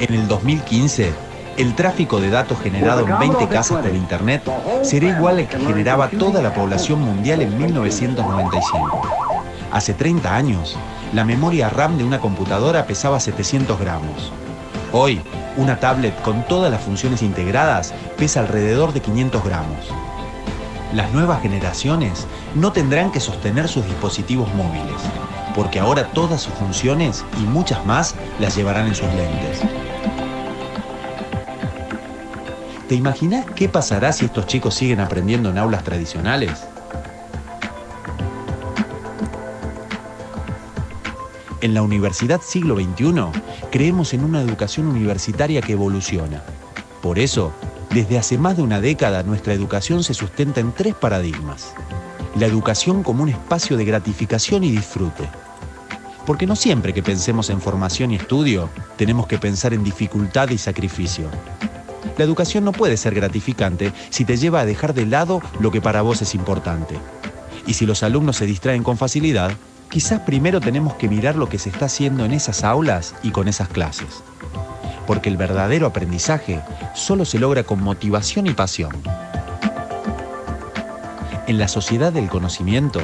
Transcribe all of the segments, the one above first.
En el 2015, el tráfico de datos generado en 20 casas por Internet será igual al que generaba toda la población mundial en 1995. Hace 30 años, la memoria RAM de una computadora pesaba 700 gramos. Hoy, una tablet con todas las funciones integradas pesa alrededor de 500 gramos. Las nuevas generaciones no tendrán que sostener sus dispositivos móviles, porque ahora todas sus funciones y muchas más las llevarán en sus lentes. ¿Te imaginas qué pasará si estos chicos siguen aprendiendo en aulas tradicionales? En la Universidad Siglo XXI creemos en una educación universitaria que evoluciona. Por eso, desde hace más de una década nuestra educación se sustenta en tres paradigmas. La educación como un espacio de gratificación y disfrute. Porque no siempre que pensemos en formación y estudio tenemos que pensar en dificultad y sacrificio. La educación no puede ser gratificante si te lleva a dejar de lado lo que para vos es importante. Y si los alumnos se distraen con facilidad, quizás primero tenemos que mirar lo que se está haciendo en esas aulas y con esas clases. Porque el verdadero aprendizaje solo se logra con motivación y pasión. En la sociedad del conocimiento,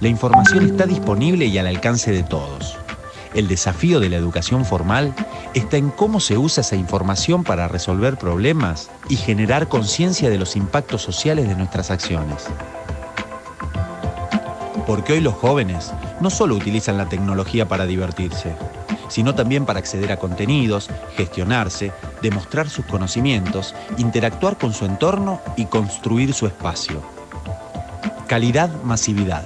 la información está disponible y al alcance de todos. El desafío de la educación formal está en cómo se usa esa información para resolver problemas y generar conciencia de los impactos sociales de nuestras acciones. Porque hoy los jóvenes no solo utilizan la tecnología para divertirse, sino también para acceder a contenidos, gestionarse, demostrar sus conocimientos, interactuar con su entorno y construir su espacio. Calidad-masividad,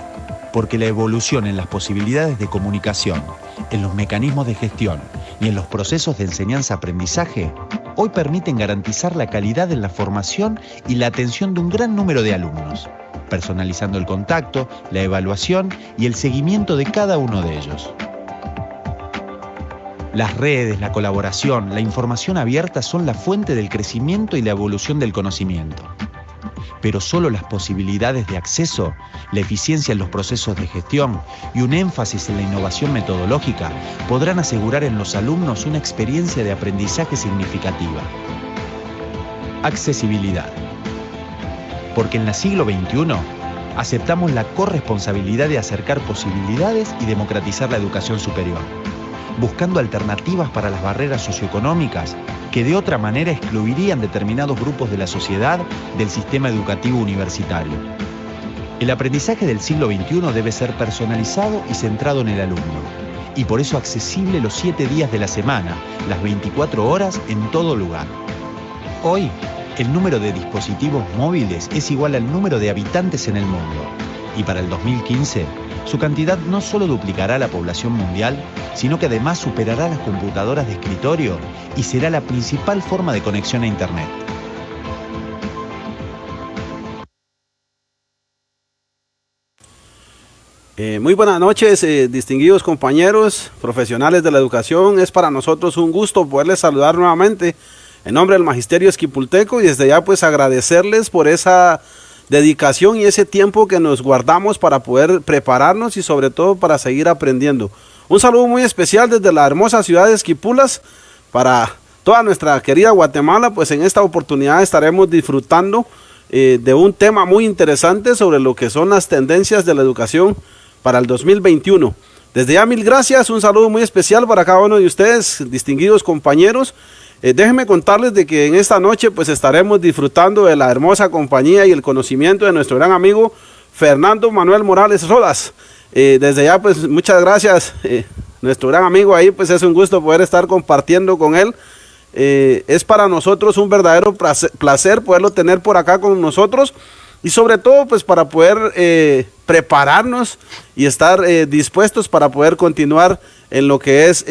porque la evolución en las posibilidades de comunicación, en los mecanismos de gestión y en los procesos de enseñanza-aprendizaje, hoy permiten garantizar la calidad en la formación y la atención de un gran número de alumnos, personalizando el contacto, la evaluación y el seguimiento de cada uno de ellos. Las redes, la colaboración, la información abierta son la fuente del crecimiento y la evolución del conocimiento pero solo las posibilidades de acceso, la eficiencia en los procesos de gestión y un énfasis en la innovación metodológica podrán asegurar en los alumnos una experiencia de aprendizaje significativa. Accesibilidad. Porque en el siglo XXI aceptamos la corresponsabilidad de acercar posibilidades y democratizar la educación superior buscando alternativas para las barreras socioeconómicas que de otra manera excluirían determinados grupos de la sociedad del sistema educativo universitario. El aprendizaje del siglo XXI debe ser personalizado y centrado en el alumno, y por eso accesible los siete días de la semana, las 24 horas en todo lugar. Hoy, el número de dispositivos móviles es igual al número de habitantes en el mundo, y para el 2015 su cantidad no solo duplicará la población mundial, sino que además superará las computadoras de escritorio y será la principal forma de conexión a Internet. Eh, muy buenas noches, eh, distinguidos compañeros, profesionales de la educación. Es para nosotros un gusto poderles saludar nuevamente en nombre del Magisterio Esquipulteco y desde ya pues agradecerles por esa dedicación y ese tiempo que nos guardamos para poder prepararnos y sobre todo para seguir aprendiendo. Un saludo muy especial desde la hermosa ciudad de Esquipulas para toda nuestra querida Guatemala, pues en esta oportunidad estaremos disfrutando eh, de un tema muy interesante sobre lo que son las tendencias de la educación para el 2021. Desde ya mil gracias, un saludo muy especial para cada uno de ustedes, distinguidos compañeros. Eh, déjenme contarles de que en esta noche pues estaremos disfrutando de la hermosa compañía y el conocimiento de nuestro gran amigo Fernando Manuel Morales Rodas. Eh, desde ya pues muchas gracias, eh, nuestro gran amigo ahí pues es un gusto poder estar compartiendo con él. es para nosotros un verdadero placer poderlo tener por acá con nosotros y sobre todo pues para poder prepararnos y estar dispuestos para poder continuar en lo que es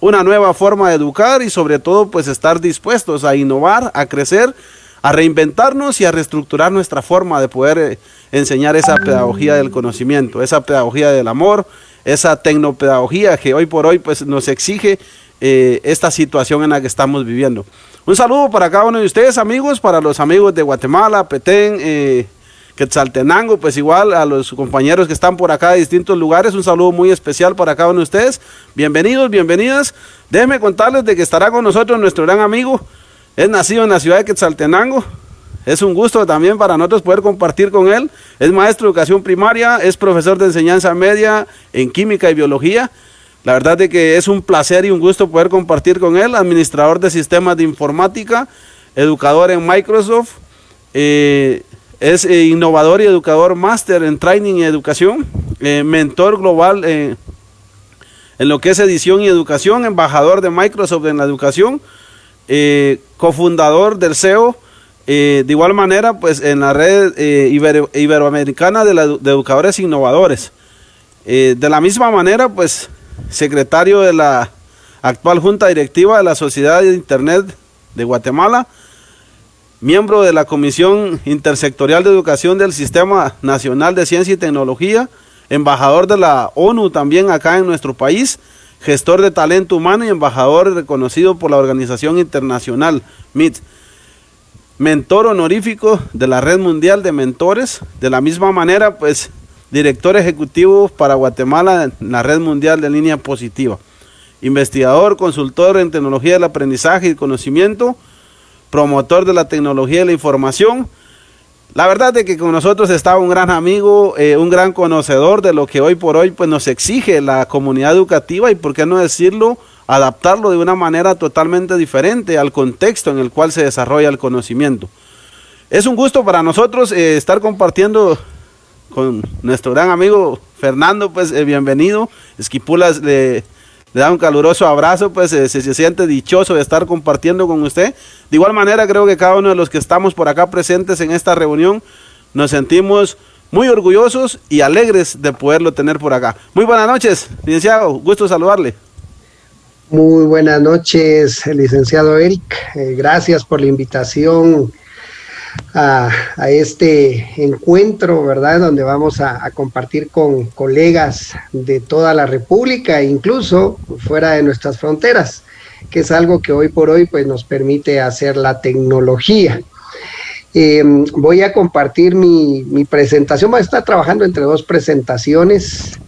una nueva forma de educar y sobre todo pues estar dispuestos a innovar, a crecer, a reinventarnos y a reestructurar nuestra forma de poder eh, enseñar esa pedagogía del conocimiento, esa pedagogía del amor, esa tecnopedagogía que hoy por hoy pues nos exige eh, esta situación en la que estamos viviendo. Un saludo para cada uno de ustedes amigos, para los amigos de Guatemala, Petén, eh, Quetzaltenango, pues igual a los compañeros que están por acá de distintos lugares, un saludo muy especial para cada uno de ustedes. Bienvenidos, bienvenidas. Déjenme contarles de que estará con nosotros nuestro gran amigo, es nacido en la ciudad de Quetzaltenango, es un gusto también para nosotros poder compartir con él. Es maestro de educación primaria, es profesor de enseñanza media en química y biología. La verdad es que es un placer y un gusto poder compartir con él, administrador de sistemas de informática, educador en Microsoft, eh, es eh, innovador y educador máster en training y educación, eh, mentor global en lo que es edición y educación, embajador de Microsoft en la educación, cofundador del CEO, de igual manera, pues en la red iberoamericana de, de, educadores innovadores. de la misma manera, pues secretario de la actual Junta Directiva de la Sociedad de Internet de Guatemala, miembro de la Comisión Intersectorial de Educación del Sistema Nacional de Ciencia y Tecnología, embajador de la ONU también acá en nuestro país, gestor de talento humano y embajador reconocido por la Organización Internacional MIT. Mentor honorífico de la Red Mundial de Mentores. De la misma manera, pues, director ejecutivo para Guatemala en la Red Mundial de Línea Positiva. Investigador, consultor en tecnología del aprendizaje y conocimiento, promotor de la tecnología de la información. La verdad es que con nosotros está un gran amigo, eh, un gran conocedor de lo que hoy por hoy pues, nos exige la comunidad educativa y por qué no decirlo, adaptarlo de una manera totalmente diferente al contexto en el cual se desarrolla el conocimiento. Es un gusto para nosotros eh, estar compartiendo con nuestro gran amigo Fernando, pues eh, bienvenido. Esquipulas le le da un caluroso abrazo, pues se, se, siente dichoso de estar compartiendo con usted. De igual manera, creo que cada uno de los que estamos por acá presentes en esta reunión nos sentimos muy orgullosos y alegres de poderlo tener por acá. Muy buenas noches, licenciado, gusto saludarle. Muy buenas noches, licenciado Eric. Eh, gracias por la invitación a, este encuentro, ¿verdad? Donde vamos a, compartir con colegas de toda la República, incluso fuera de nuestras fronteras, que es algo que hoy por hoy pues, nos permite hacer la tecnología. Em, voy a compartir mi, presentación, voy a estar trabajando entre dos presentaciones,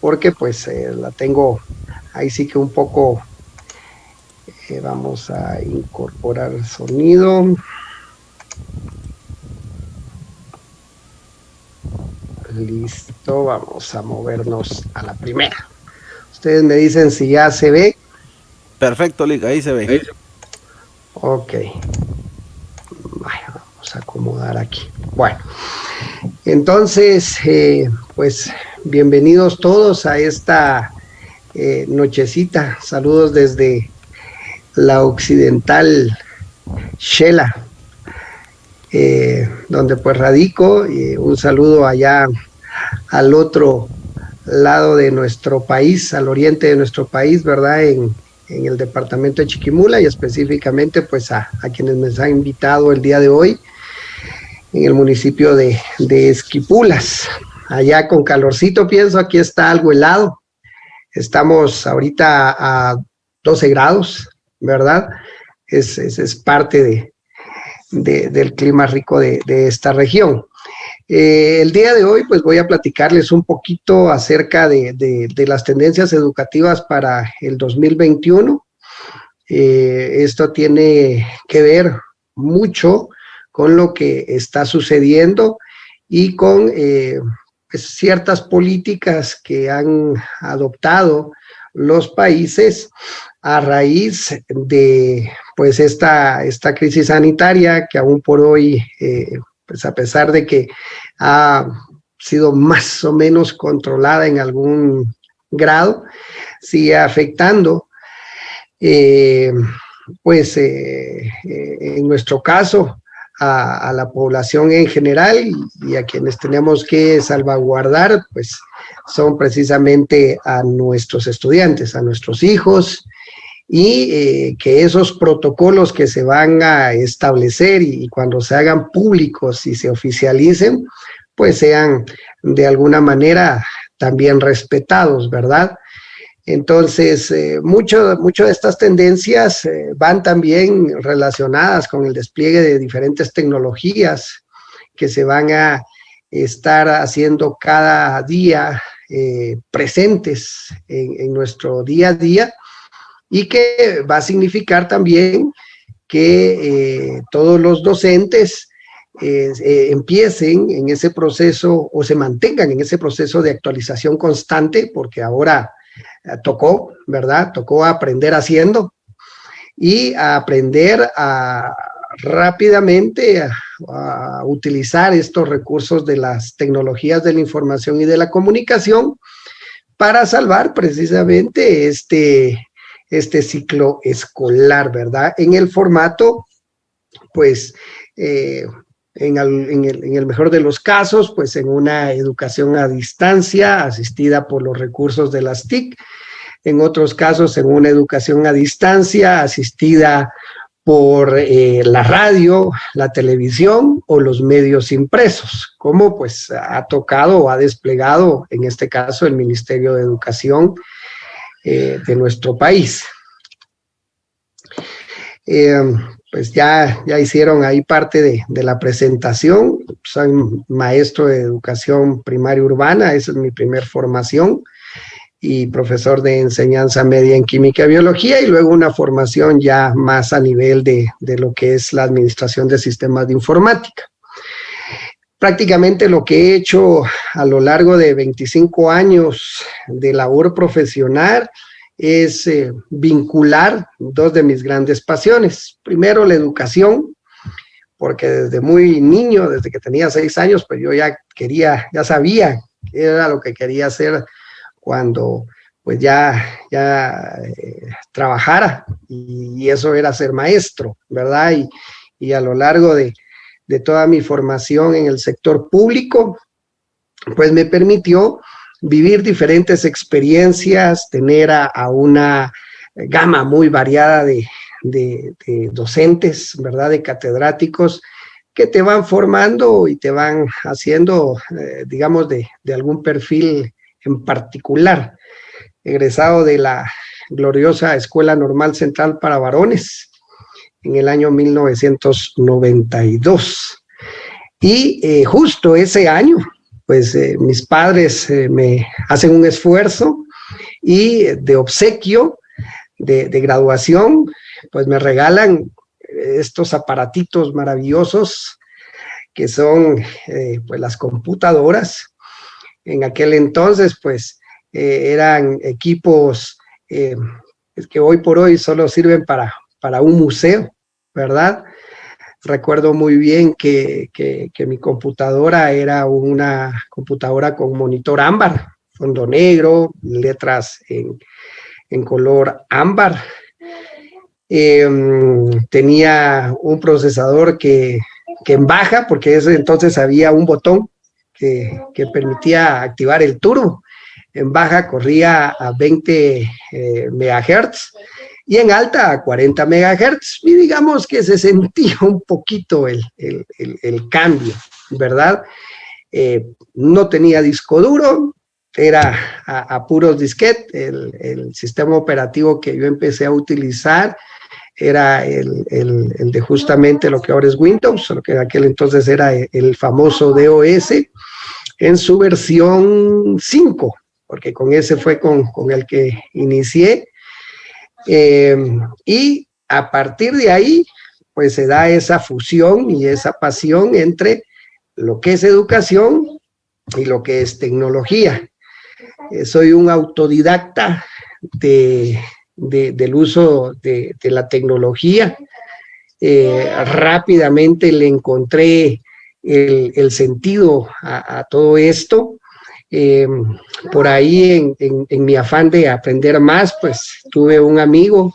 porque pues eh, la tengo ahí sí que un poco, eh, vamos a incorporar sonido. Listo, vamos a movernos a la primera. Ustedes me dicen si ya se ve. Perfecto, Lick, ahí se ve. Ok. vamos a acomodar aquí. Bueno, entonces, eh, pues bienvenidos todos a esta eh, nochecita. Saludos desde la occidental Shela, eh, donde pues radico. y un saludo allá al otro lado de nuestro país, al oriente de nuestro país, ¿verdad? En, el departamento de Chiquimula y específicamente pues a, quienes me han invitado el día de hoy en el municipio de, Esquipulas. Allá con calorcito, pienso, aquí está algo helado. Estamos ahorita a 12 grados, ¿verdad? Es, es parte de, del clima rico de, esta región. Eh, el día de hoy, pues voy a platicarles un poquito acerca de, las tendencias educativas para el 2021. Eh, esto tiene que ver mucho con lo que está sucediendo y con eh, pues, ciertas políticas que han adoptado los países a raíz de pues esta, esta crisis sanitaria que aún por hoy, pues a pesar de que ha sido más o menos controlada en algún grado, sigue afectando, eh, pues eh, en nuestro caso, a, a, la población en general y a quienes tenemos que salvaguardar, pues son precisamente a nuestros estudiantes, a nuestros hijos, y eh, que esos protocolos que se van a establecer y, cuando se hagan públicos y se oficialicen, pues sean de alguna manera también respetados, ¿verdad? Entonces, eh, mucho de estas tendencias eh, van también relacionadas con el despliegue de diferentes tecnologías que se van a estar haciendo cada día presentes en, nuestro día a día y que va a significar también que eh, todos los docentes eh, empiecen en ese proceso o se mantengan en ese proceso de actualización constante, porque ahora tocó, ¿verdad? Tocó aprender haciendo y aprender a rápidamente a, utilizar estos recursos de las tecnologías de la información y de la comunicación para salvar precisamente este, este ciclo escolar, ¿verdad? En el formato, pues, eh, en, el, mejor de los casos, pues en una educación a distancia asistida por los recursos de las TIC, en otros casos en una educación a distancia asistida por eh, la radio, la televisión o los medios impresos, como pues ha tocado o ha desplegado en este caso el Ministerio de Educación eh, de nuestro país. Eh, pues ya, ya hicieron ahí parte de, de, la presentación, soy maestro de educación primaria urbana, esa es mi primer formación, y profesor de enseñanza media en química y biología y luego una formación ya más a nivel de, de, lo que es la administración de sistemas de informática. Prácticamente lo que he hecho a lo largo de 25 años de labor profesional es eh, vincular dos de mis grandes pasiones. Primero, la educación, porque desde muy niño, desde que tenía seis años, pues yo ya quería, ya sabía qué era lo que quería hacer cuando pues ya, ya eh, trabajara y, eso era ser maestro, ¿verdad? Y, y a lo largo de, de, toda mi formación en el sector público, pues me permitió vivir diferentes experiencias, tener a, una gama muy variada de, docentes, ¿verdad? De catedráticos que te van formando y te van haciendo, eh, digamos, de algún perfil en particular, egresado de la gloriosa Escuela Normal Central para Varones en el año 1992. Y eh, justo ese año, pues eh, mis padres eh, me hacen un esfuerzo y de obsequio, de, de graduación, pues me regalan estos aparatitos maravillosos que son pues las computadoras en aquel entonces, pues eh, eran equipos eh, que hoy por hoy solo sirven para, para un museo, ¿verdad? Recuerdo muy bien que, mi computadora era una computadora con monitor ámbar, fondo negro, letras en, color ámbar. Em, tenía un procesador que, en baja, porque entonces había un botón que, permitía activar el turbo. En baja corría a 20 eh, megahertz y en alta a 40 megahertz. Y digamos que se sentía un poquito el, cambio, ¿verdad? Eh, no tenía disco duro, era a, puros disquetes, el, el, sistema operativo que yo empecé a utilizar era el, de justamente lo que ahora es Windows, lo que en aquel entonces era el famoso DOS, en su versión 5, porque con ese fue con, el que inicié. Eh, y a partir de ahí, pues se da esa fusión y esa pasión entre lo que es educación y lo que es tecnología. Eh, soy un autodidacta de, del uso de, la tecnología. Eh, rápidamente le encontré el, sentido a, todo esto. Em, por ahí, en, mi afán de aprender más, pues tuve un amigo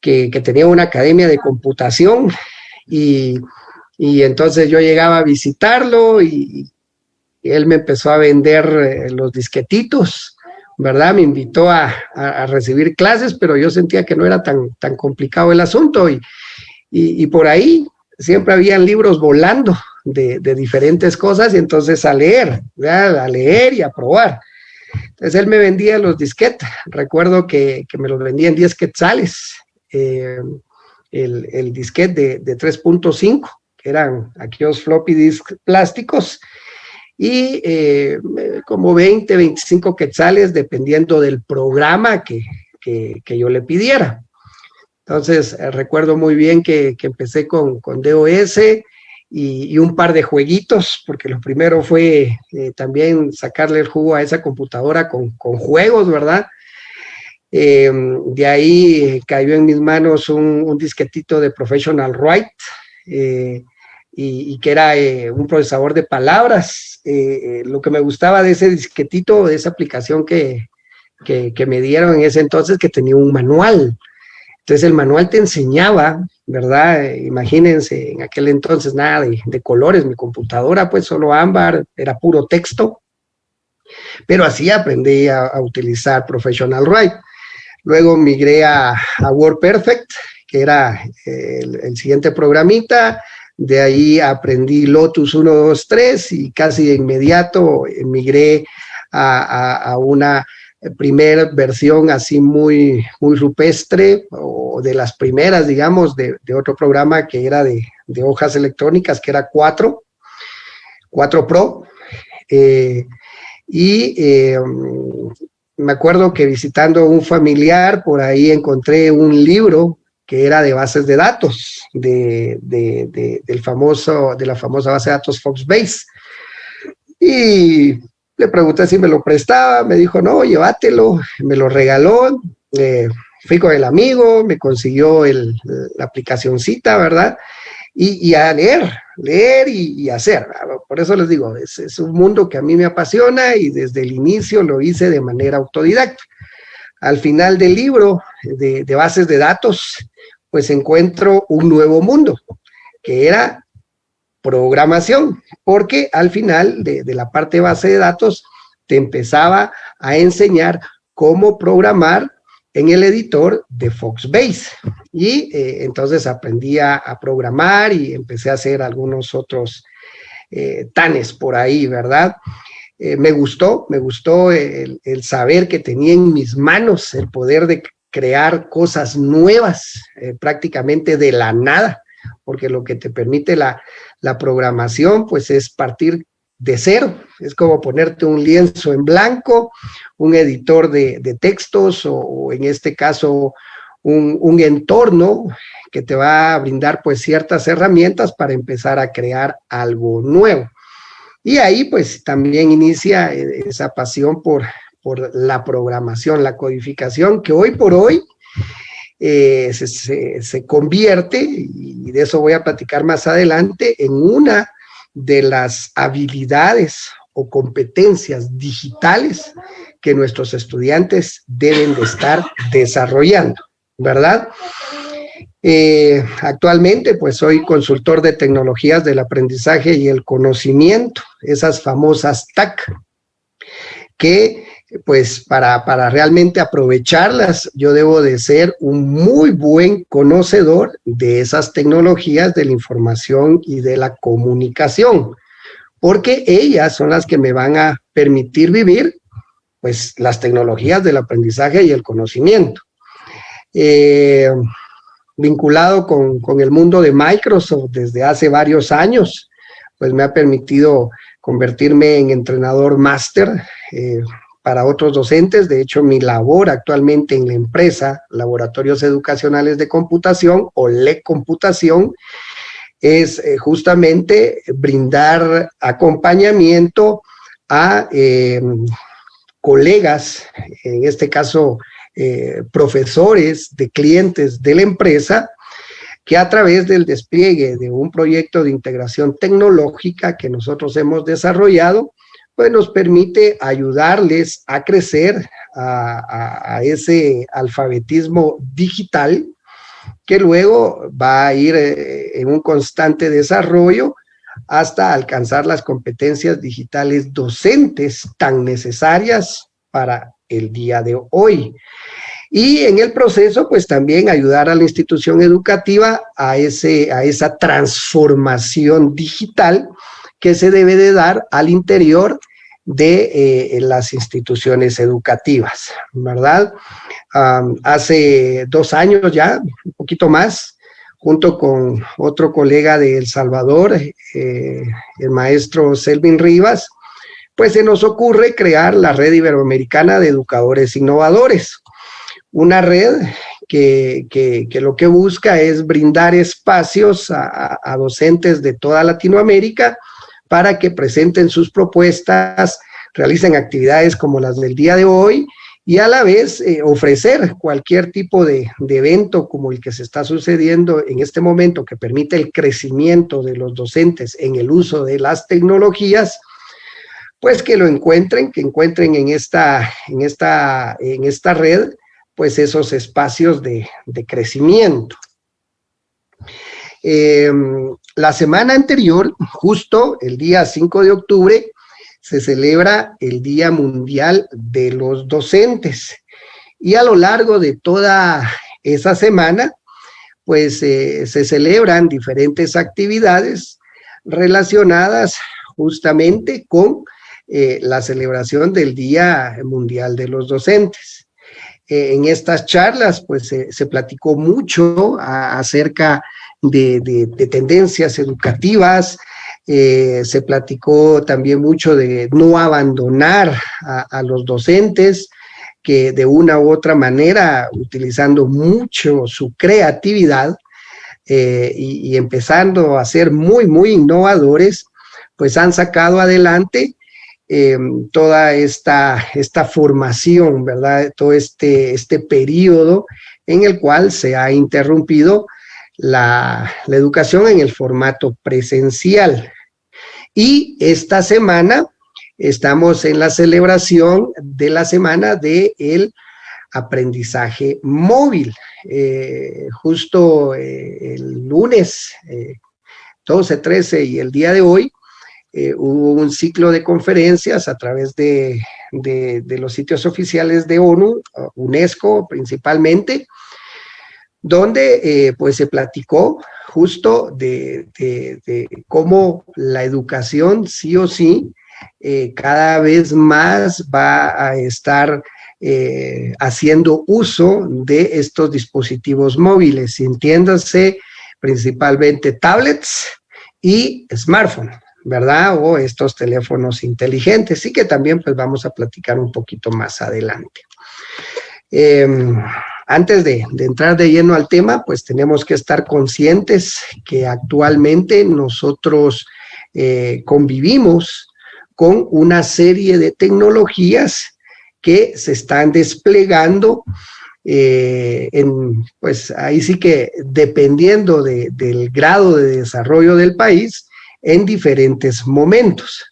que, tenía una academia de computación y, entonces yo llegaba a visitarlo y, él me empezó a vender eh, los disquetitos, ¿verdad? Me invitó a, recibir clases, pero yo sentía que no era tan, tan complicado el asunto y, y, por ahí siempre habían libros volando de, diferentes cosas y entonces a leer, a leer y a probar. Entonces él me vendía los disquetes, recuerdo que, me los vendía en 10 quetzales, eh, el, el, disquete de, de 3.5, que eran aquellos floppy disk plásticos, y eh, como 20, 25 quetzales dependiendo del programa que, que, yo le pidiera. Entonces, recuerdo muy bien que, que empecé con, con DOS y, un par de jueguitos, porque lo primero fue eh, también sacarle el jugo a esa computadora con, con juegos, ¿verdad? Eh, de ahí cayó en mis manos un, un disquetito de Professional Write, eh, y, y, que era un procesador de palabras. Lo que me gustaba de ese disquetito, de esa aplicación que, que, que, me dieron en ese entonces, que tenía un manual. Entonces el manual te enseñaba, ¿verdad? Imagínense, en aquel entonces nada de, colores, mi computadora pues solo ámbar, era puro texto, pero así aprendí a, utilizar Professional Write. Luego migré a, a WordPerfect, que era el, el, siguiente programita, de ahí aprendí Lotus 1, 2, 3 y casi de inmediato migré a una primera versión así muy, muy rupestre o de las primeras, digamos, de, otro programa que era de, hojas electrónicas, que era 4, 4 Pro. Eh, y eh, me acuerdo que visitando un familiar, por ahí encontré un libro que era de bases de datos, de, de, de, del famoso, de la famosa base de datos Foxbase. Y le pregunté si me lo prestaba, me dijo, no, llévatelo, me lo regaló, eh, fui con el amigo, me consiguió el, la aplicacioncita, ¿verdad? Y, y, a leer, leer y, hacer. Por eso les digo, es, es, un mundo que a mí me apasiona y desde el inicio lo hice de manera autodidacta. Al final del libro de, de bases de datos, pues encuentro un nuevo mundo, que era programación, porque al final de, la parte base de datos te empezaba a enseñar cómo programar en el editor de Foxbase. Y eh, entonces aprendí a, a, programar y empecé a hacer algunos otros eh, tanes por ahí, ¿verdad? Eh, me gustó, me gustó el, el, saber que tenía en mis manos el poder de crear cosas nuevas eh, prácticamente de la nada, porque lo que te permite la, la programación pues es partir de cero, es como ponerte un lienzo en blanco, un editor de, textos o, o, en este caso un, un, entorno que te va a brindar pues ciertas herramientas para empezar a crear algo nuevo. Y ahí pues también inicia eh, esa pasión por, por la programación, la codificación, que hoy por hoy eh, se, convierte, y de eso voy a platicar más adelante, en una de las habilidades o competencias digitales que nuestros estudiantes deben de estar desarrollando, ¿verdad? Eh, actualmente, pues soy consultor de tecnologías del aprendizaje y el conocimiento, esas famosas TAC, que pues para, para realmente aprovecharlas, yo debo de ser un muy buen conocedor de esas tecnologías de la información y de la comunicación, porque ellas son las que me van a permitir vivir pues las tecnologías del aprendizaje y el conocimiento. Eh, vinculado con, con, el mundo de Microsoft desde hace varios años, pues me ha permitido convertirme en entrenador máster, eh, para otros docentes. De hecho, mi labor actualmente en la empresa Laboratorios Educacionales de Computación o LE Computación es eh, justamente brindar acompañamiento a eh, colegas, en este caso eh, profesores de clientes de la empresa, que a través del despliegue de un proyecto de integración tecnológica que nosotros hemos desarrollado, pues nos permite ayudarles a crecer a, ese alfabetismo digital que luego va a ir eh, en un constante desarrollo hasta alcanzar las competencias digitales docentes tan necesarias para el día de hoy. Y en el proceso, pues también ayudar a la institución educativa a, ese, a esa transformación digital que se debe de dar al interior de eh, las instituciones educativas, ¿verdad? Hace dos años ya, un poquito más, junto con otro colega de El Salvador, eh, el maestro Selvin Rivas, pues se nos ocurre crear la Red Iberoamericana de Educadores Innovadores, una red que, lo que busca es brindar espacios a, docentes de toda Latinoamérica para que presenten sus propuestas, realicen actividades como las del día de hoy y a la vez eh, ofrecer cualquier tipo de, evento como el que se está sucediendo en este momento que permite el crecimiento de los docentes en el uso de las tecnologías, pues que lo encuentren, que encuentren en esta, en esta, en esta red pues esos espacios de, de crecimiento. Em, la semana anterior, justo el día 5 de octubre, se celebra el Día Mundial de los Docentes. Y a lo largo de toda esa semana, pues eh, se celebran diferentes actividades relacionadas justamente con eh, la celebración del Día Mundial de los Docentes. Eh, en estas charlas, pues se platicó mucho acerca de, de, tendencias educativas, eh, se platicó también mucho de no abandonar a, los docentes, que de una u otra manera, utilizando mucho su creatividad eh, y, empezando a ser muy, muy innovadores, pues han sacado adelante eh, toda esta, esta formación, ¿verdad? Todo este, este periodo en el cual se ha interrumpido la, educación en el formato presencial. Y esta semana estamos en la celebración de la semana del el aprendizaje móvil. Eh, justo eh, el lunes 12, eh, 13 y el día de hoy hubo un ciclo de conferencias a través de, de los sitios oficiales de ONU, UNESCO principalmente, donde eh, pues se platicó justo de, cómo la educación sí o sí eh, cada vez más va a estar eh, haciendo uso de estos dispositivos móviles, entiéndase principalmente tablets y smartphones, ¿verdad? O estos teléfonos inteligentes, y que también pues vamos a platicar un poquito más adelante. Em, antes de, entrar de lleno al tema, pues tenemos que estar conscientes que actualmente nosotros eh, convivimos con una serie de tecnologías que se están desplegando eh, en, pues ahí sí que dependiendo del grado de desarrollo del país en diferentes momentos.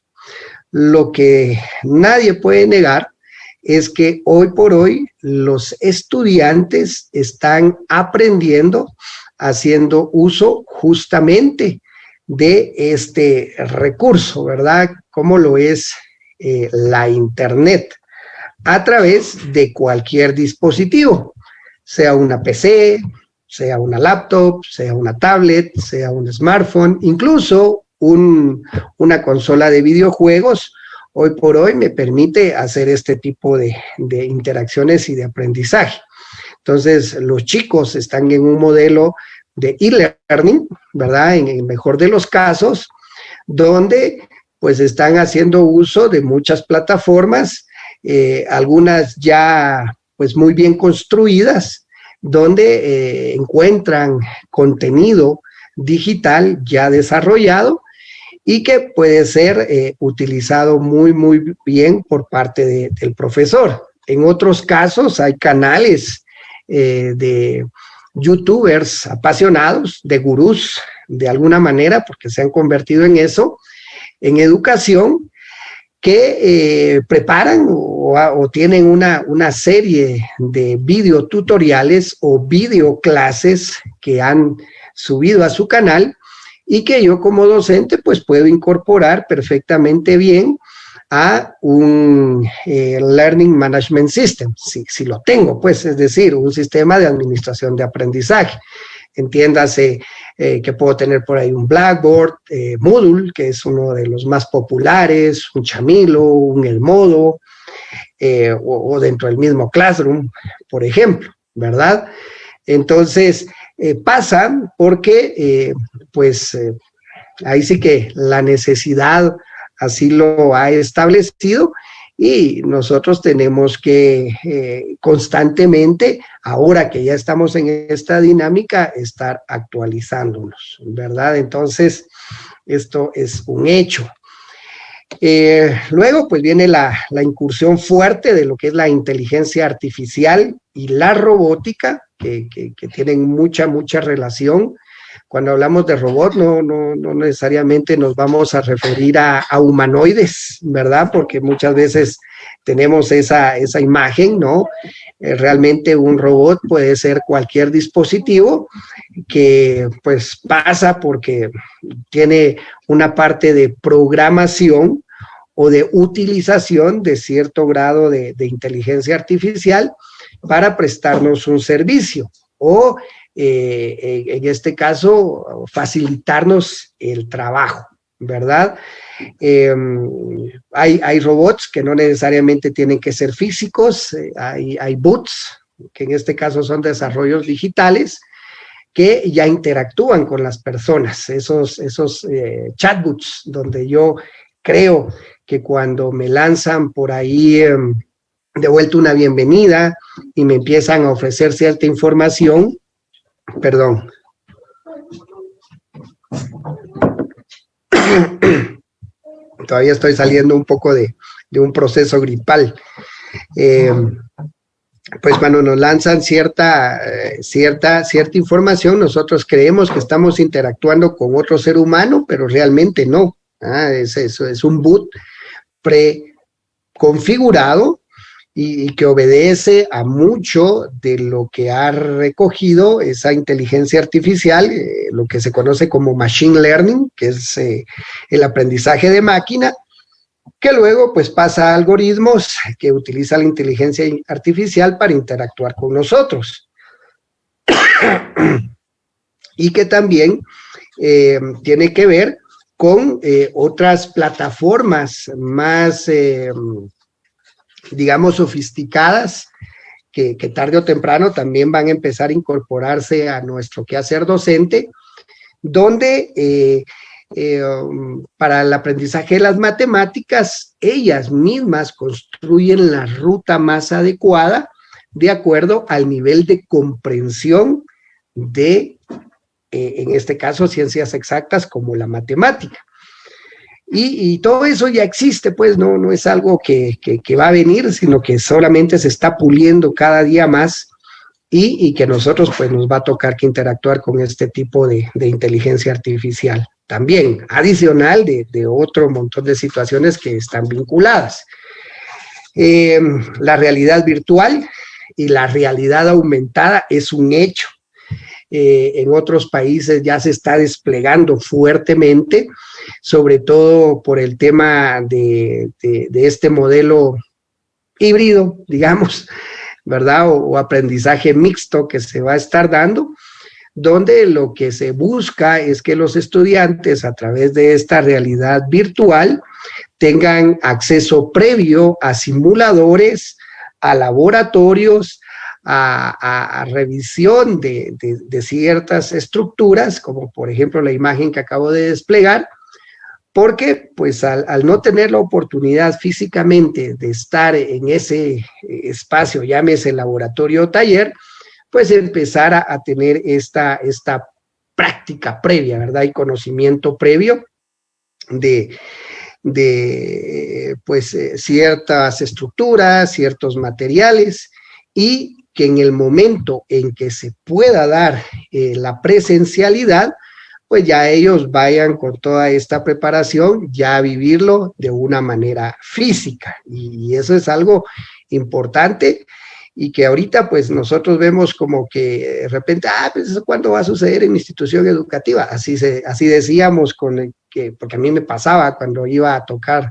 Lo que nadie puede negar es que hoy por hoy los estudiantes están aprendiendo, haciendo uso justamente de este recurso, ¿verdad? Como lo es eh, la internet, a través de cualquier dispositivo, sea una PC, sea una laptop, sea una tablet, sea un smartphone, incluso una consola de videojuegos, hoy por hoy me permite hacer este tipo de, interacciones y de aprendizaje. Entonces, los chicos están en un modelo de e-learning, ¿verdad? En el mejor de los casos, donde pues están haciendo uso de muchas plataformas, eh, algunas ya pues muy bien construidas, donde eh, encuentran contenido digital ya desarrollado y que puede ser eh, utilizado muy, muy bien por parte del profesor. En otros casos hay canales eh, de youtubers apasionados, de gurús, de alguna manera, porque se han convertido en eso, en educación, que eh, preparan o, tienen una, una serie de videotutoriales o videoclases que han subido a su canal y que yo como docente pues puedo incorporar perfectamente bien a un eh, Learning Management System, si, si, lo tengo, pues es decir, un sistema de administración de aprendizaje. Entiéndase eh, que puedo tener por ahí un Blackboard, eh, Moodle, que es uno de los más populares, un Chamilo, un El Modo, o, o, dentro del mismo Classroom, por ejemplo, ¿verdad? Entonces, eh, pasa porque, eh, pues, eh, ahí sí que la necesidad así lo ha establecido y nosotros tenemos que eh, constantemente, ahora que ya estamos en esta dinámica, estar actualizándonos, ¿verdad? Entonces, esto es un hecho. Luego, pues viene la, incursión fuerte de lo que es la inteligencia artificial y la robótica, que, tienen mucha, mucha relación. Cuando hablamos de robot, no, no, no necesariamente nos vamos a referir a, humanoides, ¿verdad? Porque muchas veces tenemos esa, esa imagen, ¿no? Eh, realmente un robot puede ser cualquier dispositivo que pues pasa porque tiene una parte de programación o de utilización de cierto grado de, inteligencia artificial para prestarnos un servicio o eh, en este caso facilitarnos el trabajo, ¿verdad? Em, hay, robots que no necesariamente tienen que ser físicos, eh, hay, hay bots, que en este caso son desarrollos digitales, que ya interactúan con las personas, esos, esos eh, chatbots, donde yo creo que cuando me lanzan por ahí em, de vuelta una bienvenida y me empiezan a ofrecer cierta información, perdón. Todavía estoy saliendo un poco de, un proceso gripal. Em, pues cuando nos lanzan cierta, eh, cierta, cierta información, nosotros creemos que estamos interactuando con otro ser humano, pero realmente no. Ah, es, eso, es un boot preconfigurado y, y, que obedece a mucho de lo que ha recogido esa inteligencia artificial, eh, lo que se conoce como machine learning, que es eh, el aprendizaje de máquina, que luego pues pasa a algoritmos que utiliza la inteligencia artificial para interactuar con nosotros. y que también eh, tiene que ver con eh, otras plataformas más, eh, digamos, sofisticadas, que, tarde o temprano también van a empezar a incorporarse a nuestro quehacer docente, donde eh, para el aprendizaje de las matemáticas, ellas mismas construyen la ruta más adecuada de acuerdo al nivel de comprensión de eh, en este caso ciencias exactas como la matemática. Y, todo eso ya existe, pues no, no es algo que, va a venir, sino que solamente se está puliendo cada día más y, que nosotros pues nos va a tocar que interactuar con este tipo de, inteligencia artificial. También adicional de, otro montón de situaciones que están vinculadas. Eh, la realidad virtual y la realidad aumentada es un hecho. Eh, en otros países ya se está desplegando fuertemente, sobre todo por el tema de, este modelo híbrido, digamos, ¿verdad? O, aprendizaje mixto que se va a estar dando, donde lo que se busca es que los estudiantes a través de esta realidad virtual tengan acceso previo a simuladores, a laboratorios, a, revisión de, ciertas estructuras, como por ejemplo la imagen que acabo de desplegar, porque pues al, no tener la oportunidad físicamente de estar en ese espacio, llámese laboratorio o taller, pues empezar a, tener esta, esta práctica previa, ¿verdad? Y conocimiento previo de, de pues eh, ciertas estructuras, ciertos materiales y que en el momento en que se pueda dar eh, la presencialidad, pues ya ellos vayan con toda esta preparación ya a vivirlo de una manera física. Y eso es algo importante y que ahorita pues nosotros vemos como que de repente, ah, pues eso cuándo va a suceder en institución educativa. Así, se, así decíamos, con que, porque a mí me pasaba cuando iba a tocar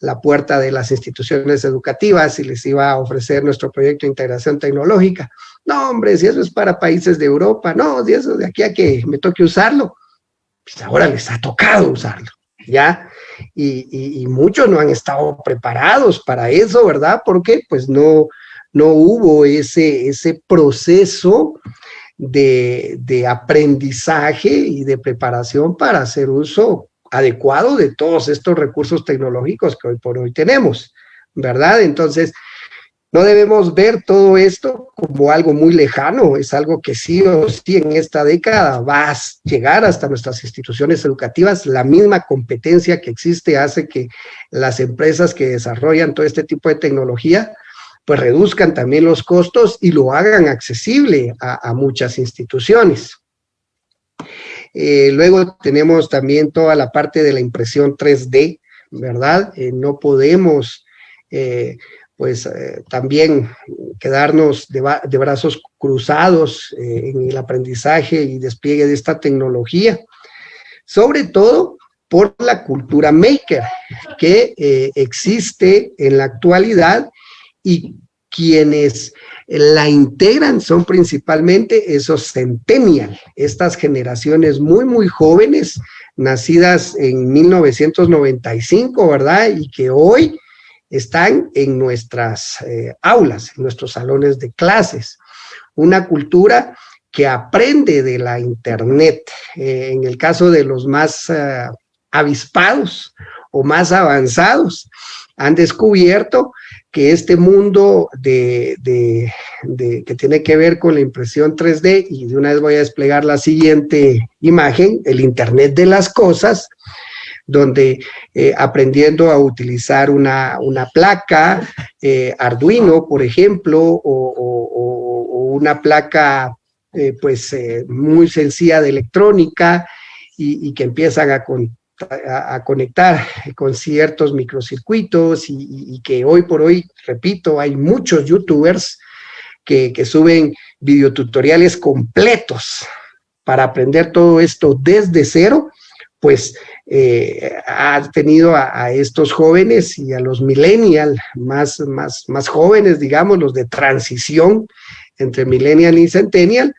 la puerta de las instituciones educativas y les iba a ofrecer nuestro proyecto de integración tecnológica. No, hombre, si eso es para países de Europa, no, si eso de aquí a que me toque usarlo, pues ahora les ha tocado usarlo, ¿ya? Y, muchos no han estado preparados para eso, ¿verdad? Porque pues no, no hubo ese, ese proceso de, de aprendizaje y de preparación para hacer uso adecuado de todos estos recursos tecnológicos que hoy por hoy tenemos, ¿verdad? Entonces, no debemos ver todo esto como algo muy lejano, es algo que sí o sí en esta década va a llegar hasta nuestras instituciones educativas. La misma competencia que existe hace que las empresas que desarrollan todo este tipo de tecnología pues reduzcan también los costos y lo hagan accesible a, muchas instituciones. Eh, luego tenemos también toda la parte de la impresión 3D, ¿verdad? Eh, no podemos eh, pues también quedarnos de, brazos cruzados en el aprendizaje y despliegue de esta tecnología, sobre todo por la cultura maker que existe en la actualidad y quienes la integran son principalmente esos centennial, estas generaciones muy, muy jóvenes, nacidas en 1995, ¿verdad? Y que hoy están en nuestras eh, aulas, en nuestros salones de clases. Una cultura que aprende de la internet. Eh, en el caso de los más eh, avispados o más avanzados, han descubierto que este mundo de, que tiene que ver con la impresión 3D, y de una vez voy a desplegar la siguiente imagen, el Internet de las cosas, donde eh, aprendiendo a utilizar una, placa eh, Arduino, por ejemplo, o, una placa eh, pues muy sencilla de electrónica y, que empiezan a, conectar con ciertos microcircuitos y, que hoy por hoy, repito, hay muchos youtubers que, suben videotutoriales completos para aprender todo esto desde cero, pues eh, ha tenido a, estos jóvenes y a los millennials más, más, más jóvenes, digamos, los de transición entre millennial y centennial,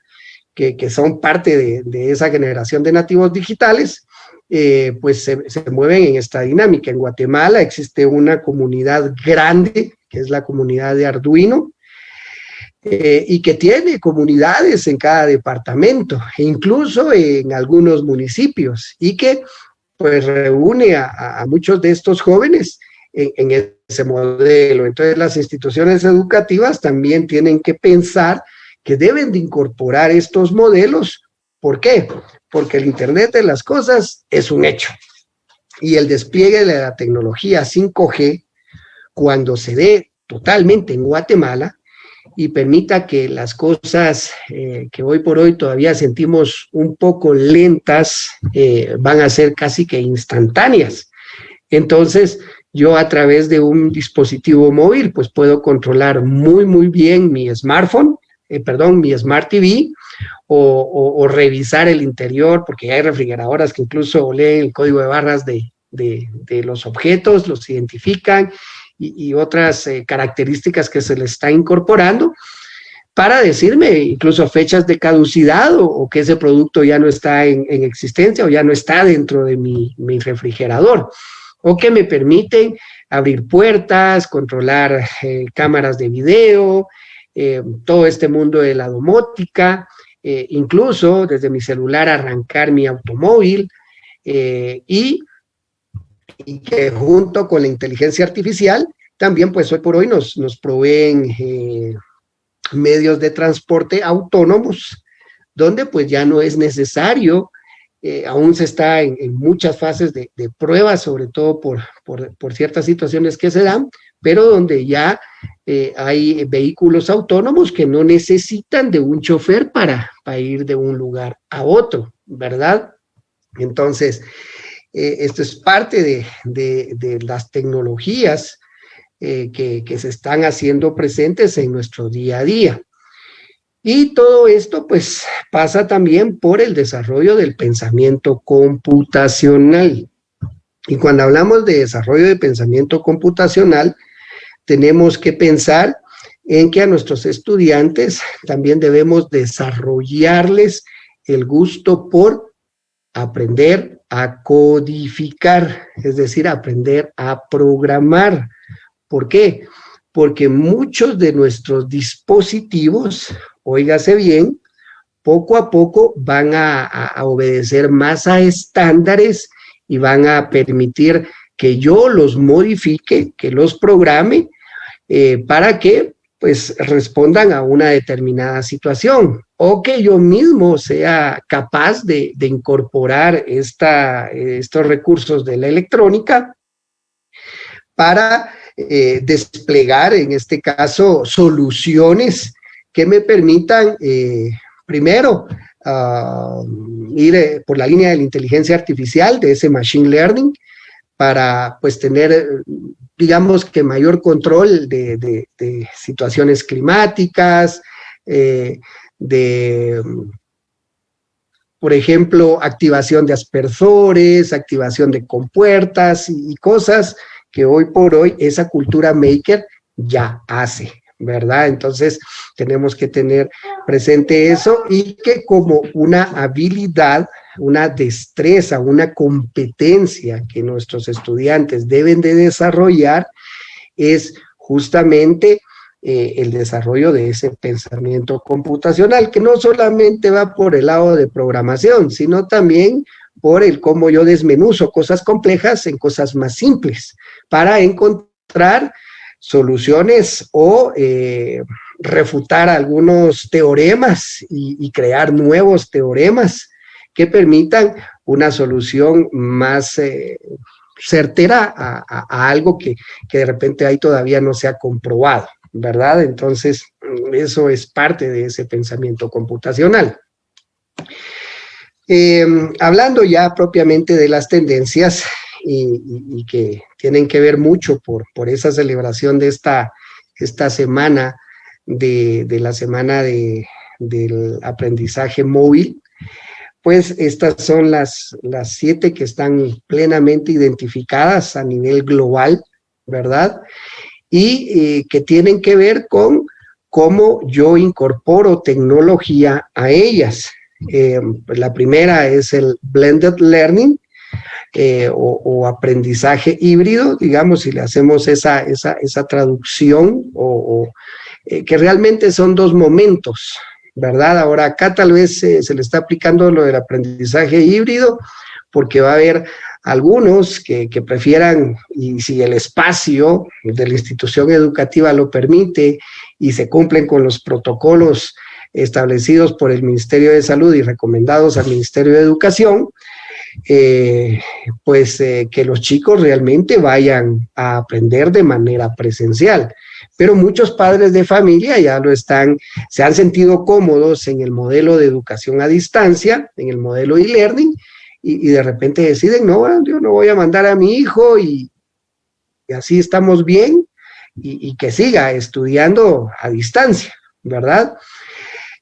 que, son parte de, esa generación de nativos digitales, eh, pues se, mueven en esta dinámica. En Guatemala existe una comunidad grande, que es la comunidad de Arduino, eh, y que tiene comunidades en cada departamento, incluso en algunos municipios, y que pues reúne a, muchos de estos jóvenes en, ese modelo. Entonces las instituciones educativas también tienen que pensar que deben de incorporar estos modelos. ¿Por qué? Porque el Internet de las cosas es un hecho. Y el despliegue de la tecnología 5G, cuando se dé totalmente en Guatemala, y permita que las cosas eh, que hoy por hoy todavía sentimos un poco lentas eh, van a ser casi que instantáneas. Entonces, yo a través de un dispositivo móvil, pues puedo controlar muy, muy bien mi smartphone, eh, perdón, mi Smart TV, o, revisar el interior, porque hay refrigeradoras que incluso leen el código de barras de, de los objetos, los identifican, y, otras eh, características que se le está incorporando para decirme incluso fechas de caducidad o, que ese producto ya no está en, existencia o ya no está dentro de mi, refrigerador o que me permiten abrir puertas, controlar eh, cámaras de video, eh, todo este mundo de la domótica, incluso desde mi celular arrancar mi automóvil y y que junto con la inteligencia artificial, también pues hoy por hoy nos, nos proveen eh, medios de transporte autónomos, donde pues ya no es necesario, eh, aún se está en, muchas fases de, de pruebas, sobre todo por, por, ciertas situaciones que se dan, pero donde ya eh, hay vehículos autónomos que no necesitan de un chofer para, para ir de un lugar a otro, ¿verdad? Entonces, eh, esto es parte de, las tecnologías eh, que, se están haciendo presentes en nuestro día a día. Y todo esto pues pasa también por el desarrollo del pensamiento computacional. Y cuando hablamos de desarrollo de pensamiento computacional, tenemos que pensar en que a nuestros estudiantes también debemos desarrollarles el gusto por aprender a codificar, es decir, aprender a programar. ¿Por qué? Porque muchos de nuestros dispositivos, óigase bien, poco a poco van a, obedecer más a estándares y van a permitir que yo los modifique, que los programe, eh, para que pues respondan a una determinada situación o que yo mismo sea capaz de, incorporar esta, estos recursos de la electrónica para eh, desplegar, en este caso, soluciones que me permitan, eh, primero, ah, ir por la línea de la inteligencia artificial, de ese machine learning, para pues tener, digamos que mayor control de, situaciones climáticas, de, por ejemplo, activación de aspersores, activación de compuertas y, cosas que hoy por hoy esa cultura maker ya hace, ¿verdad? Entonces tenemos que tener presente eso y que como una habilidad, una destreza, una competencia que nuestros estudiantes deben de desarrollar es justamente eh, el desarrollo de ese pensamiento computacional, que no solamente va por el lado de programación, sino también por el cómo yo desmenuzo cosas complejas en cosas más simples, para encontrar soluciones o eh, refutar algunos teoremas y, crear nuevos teoremas que permitan una solución más eh, certera a, algo que, que de repente ahí todavía no se ha comprobado. ¿verdad? Entonces, eso es parte de ese pensamiento computacional. Eh, hablando ya propiamente de las tendencias y, que tienen que ver mucho por, por esa celebración de esta, esta semana, de, la semana de, del aprendizaje móvil, pues estas son las, las siete que están plenamente identificadas a nivel global, ¿verdad? y eh, que tienen que ver con cómo yo incorporo tecnología a ellas. Eh, la primera es el blended learning eh, o, aprendizaje híbrido, digamos, si le hacemos esa, esa, esa traducción, o, que realmente son dos momentos, ¿verdad? Ahora acá tal vez se le está aplicando lo del aprendizaje híbrido, porque va a haber algunos que, prefieran, y si el espacio de la institución educativa lo permite y se cumplen con los protocolos establecidos por el Ministerio de Salud y recomendados al Ministerio de Educación, eh, pues eh, que los chicos realmente vayan a aprender de manera presencial. Pero muchos padres de familia ya lo están, se han sentido cómodos en el modelo de educación a distancia, en el modelo e-learning, y, de repente deciden, no, yo no voy a mandar a mi hijo y, así estamos bien y, que siga estudiando a distancia, ¿verdad?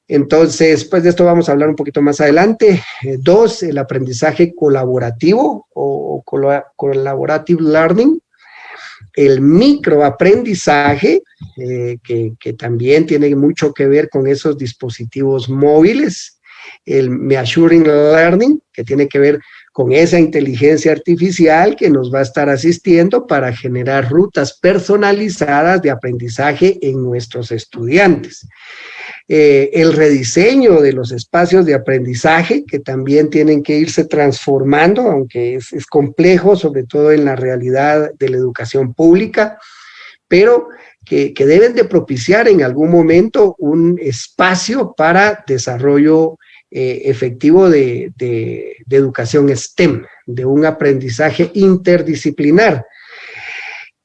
Entonces, pues de esto vamos a hablar un poquito más adelante. Eh, dos, el aprendizaje colaborativo o, collaborative learning. El microaprendizaje, eh, que, también tiene mucho que ver con esos dispositivos móviles el Measuring Learning, que tiene que ver con esa inteligencia artificial que nos va a estar asistiendo para generar rutas personalizadas de aprendizaje en nuestros estudiantes. Eh, el rediseño de los espacios de aprendizaje, que también tienen que irse transformando, aunque es, complejo, sobre todo en la realidad de la educación pública, pero que, deben de propiciar en algún momento un espacio para desarrollo eh, efectivo de, educación STEM, de un aprendizaje interdisciplinar.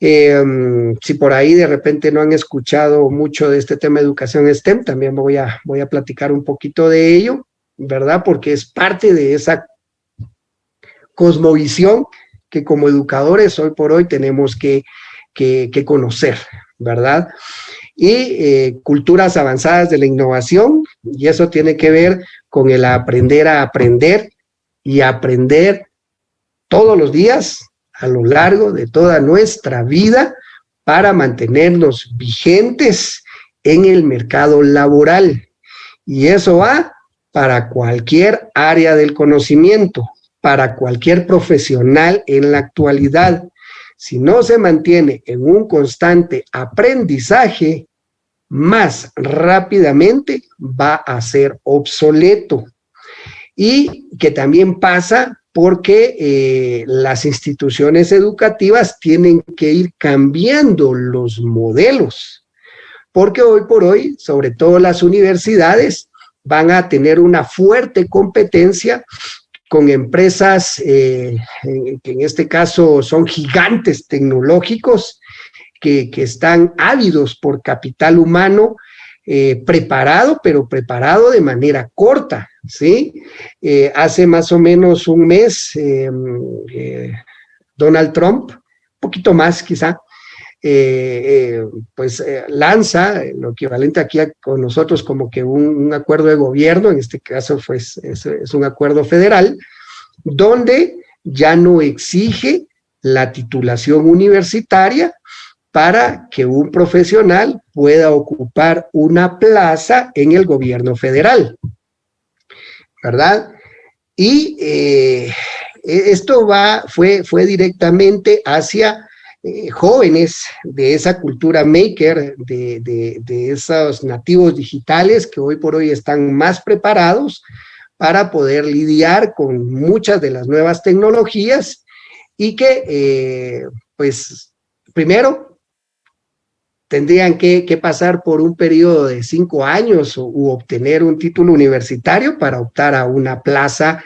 Em, si por ahí de repente no han escuchado mucho de este tema de educación STEM, también voy a, voy a platicar un poquito de ello, ¿verdad? Porque es parte de esa cosmovisión que como educadores hoy por hoy tenemos que, que, conocer, ¿verdad? y eh, culturas avanzadas de la innovación, y eso tiene que ver con el aprender a aprender y aprender todos los días a lo largo de toda nuestra vida para mantenernos vigentes en el mercado laboral. Y eso va para cualquier área del conocimiento, para cualquier profesional en la actualidad, si no se mantiene en un constante aprendizaje, más rápidamente va a ser obsoleto. Y que también pasa porque eh, las instituciones educativas tienen que ir cambiando los modelos, porque hoy por hoy, sobre todo las universidades, van a tener una fuerte competencia con empresas eh, que en este caso son gigantes tecnológicos que, están ávidos por capital humano eh, preparado, pero preparado de manera corta, ¿sí? Eh, hace más o menos un mes, Donald Trump, un poquito más quizá, pues lanza lo equivalente aquí con nosotros como que un, acuerdo de gobierno, en este caso pues, es un acuerdo federal, donde ya no exige la titulación universitaria para que un profesional pueda ocupar una plaza en el gobierno federal, ¿verdad? Y eh, e-, esto va, fue, fue directamente hacia eh, jóvenes de esa cultura maker, de, de esos nativos digitales que hoy por hoy están más preparados para poder lidiar con muchas de las nuevas tecnologías y que, eh, pues, primero, tendrían que, pasar por un periodo de cinco años u obtener un título universitario para optar a una plaza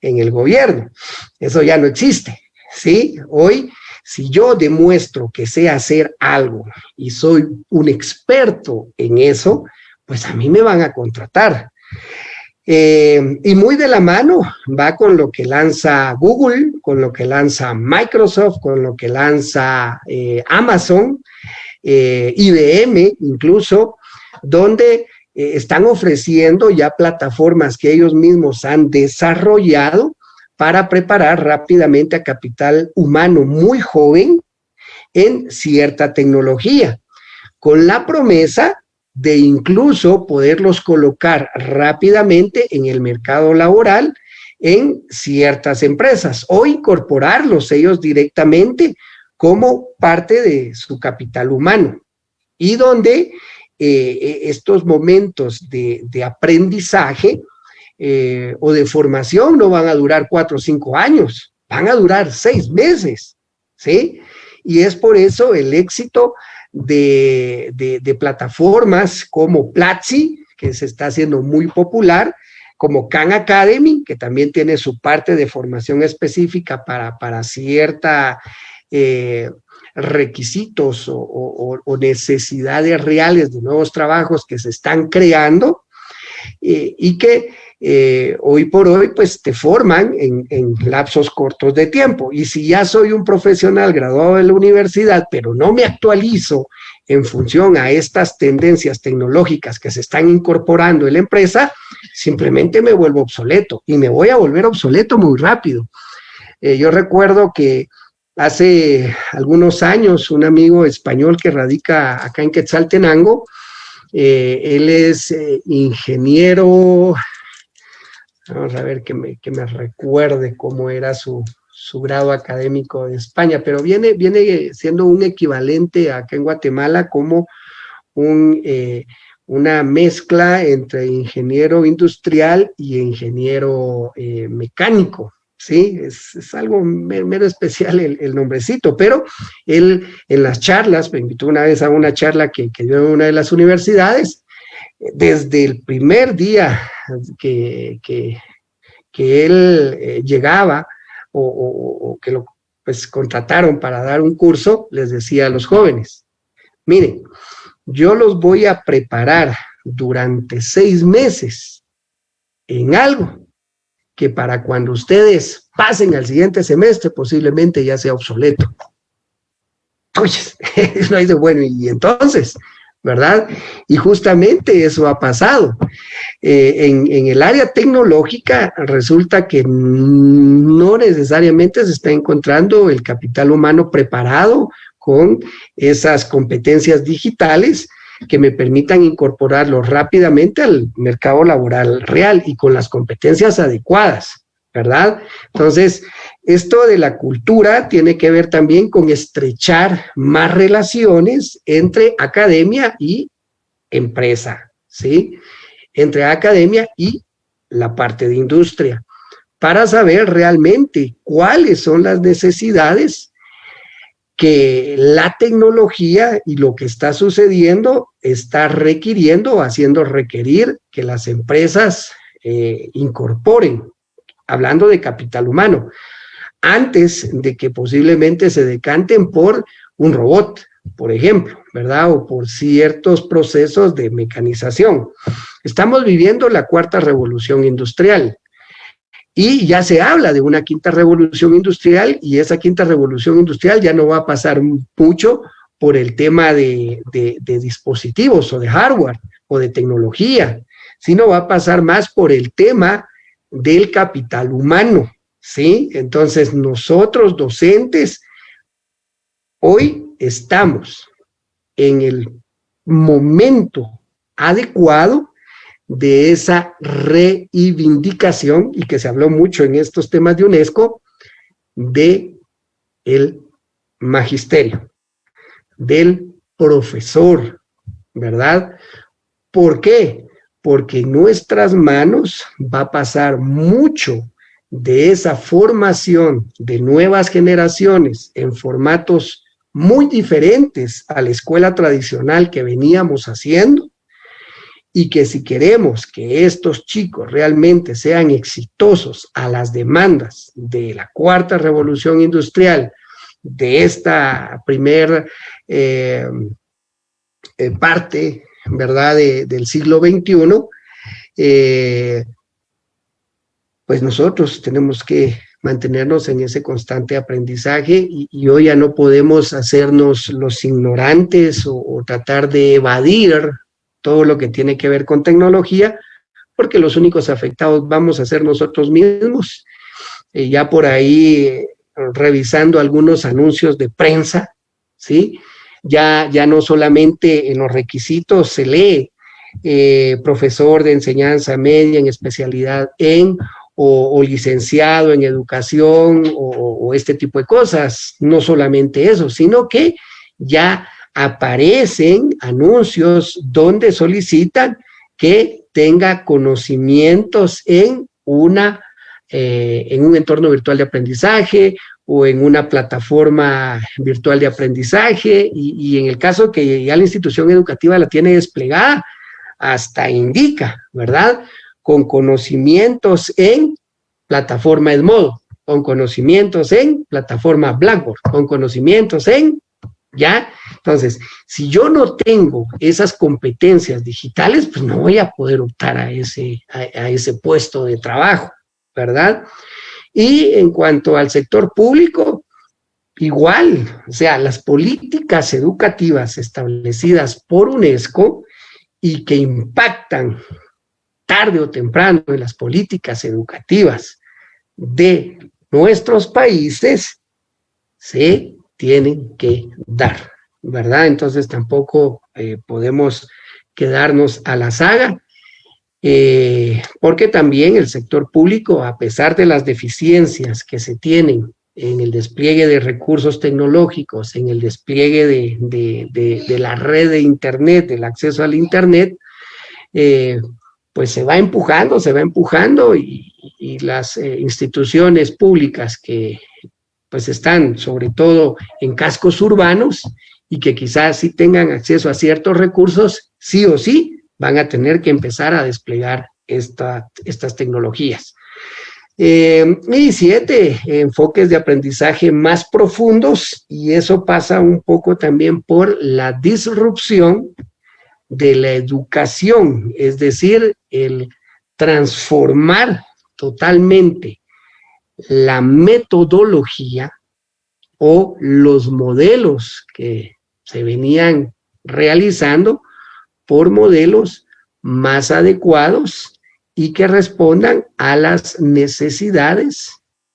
en el gobierno. Eso ya no existe, ¿sí? Hoy, si yo demuestro que sé hacer algo y soy un experto en eso, pues a mí me van a contratar. Eh, y muy de la mano va con lo que lanza Google, con lo que lanza Microsoft, con lo que lanza eh, Amazon, eh, IBM incluso, donde están ofreciendo ya plataformas que ellos mismos han desarrollado para preparar rápidamente a capital humano muy joven en cierta tecnología, con la promesa de incluso poderlos colocar rápidamente en el mercado laboral en ciertas empresas o incorporarlos ellos directamente como parte de su capital humano y donde eh, estos momentos de, aprendizaje eh, o de formación no van a durar cuatro o cinco años, van a durar seis meses, ¿sí? Y es por eso el éxito de, plataformas como Platzi, que se está haciendo muy popular, como Khan Academy, que también tiene su parte de formación específica para, para cierta eh, requisitos o, necesidades reales de nuevos trabajos que se están creando eh, y que eh, hoy por hoy pues te forman en, lapsos cortos de tiempo. Y si ya soy un profesional graduado de la universidad, pero no me actualizo en función a estas tendencias tecnológicas que se están incorporando en la empresa, simplemente me vuelvo obsoleto y me voy a volver obsoleto muy rápido. Yo recuerdo que hace algunos años un amigo español que radica acá en Quetzaltenango, eh, él es ingeniero. Vamos a ver que me, que me recuerde cómo era su, su grado académico de España, pero viene, viene siendo un equivalente acá en Guatemala como un, eh, una mezcla entre ingeniero industrial y ingeniero eh, mecánico, ¿sí? Es, algo mero especial el, nombrecito, pero él en las charlas, me invitó una vez a una charla que, que dio en una de las universidades, desde el primer día que, él eh, llegaba o, que lo pues, contrataron para dar un curso, les decía a los jóvenes, miren, yo los voy a preparar durante seis meses en algo que para cuando ustedes pasen al siguiente semestre posiblemente ya sea obsoleto. Oye, no hay de bueno, y entonces, ¿verdad? Y justamente eso ha pasado. Eh, en, el área tecnológica resulta que no necesariamente se está encontrando el capital humano preparado con esas competencias digitales que me permitan incorporarlo rápidamente al mercado laboral real y con las competencias adecuadas, ¿verdad? Entonces, esto de la cultura tiene que ver también con estrechar más relaciones entre academia y empresa, ¿sí? Entre academia y la parte de industria. para saber realmente cuáles son las necesidades que la tecnología y lo que está sucediendo está requiriendo o haciendo requerir que las empresas eh, incorporen, hablando de capital humano, antes de que posiblemente se decanten por un robot, por ejemplo, ¿verdad? O por ciertos procesos de mecanización. Estamos viviendo la cuarta revolución industrial y ya se habla de una quinta revolución industrial y esa quinta revolución industrial ya no va a pasar mucho por el tema de, de dispositivos o de hardware o de tecnología, sino va a pasar más por el tema del capital humano, ¿sí? Entonces nosotros docentes hoy estamos en el momento adecuado de esa reivindicación, y que se habló mucho en estos temas de UNESCO, de el magisterio, del profesor, ¿verdad? ¿Por qué? Porque en nuestras manos va a pasar mucho de esa formación de nuevas generaciones en formatos muy diferentes a la escuela tradicional que veníamos haciendo y que si queremos que estos chicos realmente sean exitosos a las demandas de la cuarta revolución industrial, de esta primer eh, eh, parte, ¿verdad?, del siglo XXI, eh, pues nosotros tenemos que mantenernos en ese constante aprendizaje y, hoy ya no podemos hacernos los ignorantes o, tratar de evadir todo lo que tiene que ver con tecnología, porque los únicos afectados vamos a ser nosotros mismos. Eh, ya por ahí, revisando algunos anuncios de prensa, ¿sí? Ya, ya no solamente en los requisitos se lee eh, profesor de enseñanza media en especialidad en o, licenciado en educación o, este tipo de cosas. No solamente eso, sino que ya aparecen anuncios donde solicitan que tenga conocimientos en una eh, en un entorno virtual de aprendizaje o en una plataforma virtual de aprendizaje y, y, en el caso que ya la institución educativa la tiene desplegada, hasta indica, ¿verdad? con conocimientos en plataforma Edmodo, con conocimientos en plataforma Blackboard, con conocimientos en, ¿ya? Entonces, si yo no tengo esas competencias digitales, pues no voy a poder optar a ese, a, ese puesto de trabajo, ¿verdad? Y en cuanto al sector público, igual, o sea, las políticas educativas establecidas por UNESCO y que impactan tarde o temprano en las políticas educativas de nuestros países se tienen que dar, ¿verdad? Entonces tampoco eh, podemos quedarnos a la saga, eh, porque también el sector público, a pesar de las deficiencias que se tienen en el despliegue de recursos tecnológicos, en el despliegue de, la red de Internet, del acceso al Internet, eh, pues se va empujando, se va empujando y, las instituciones públicas que pues están sobre todo en cascos urbanos y que quizás sí tengan acceso a ciertos recursos, sí o sí van a tener que empezar a desplegar estas tecnologías. Eh, y siete, enfoques de aprendizaje más profundos y eso pasa un poco también por la disrupción de la educación, es decir, el transformar totalmente la metodología o los modelos que se venían realizando por modelos más adecuados y que respondan a las necesidades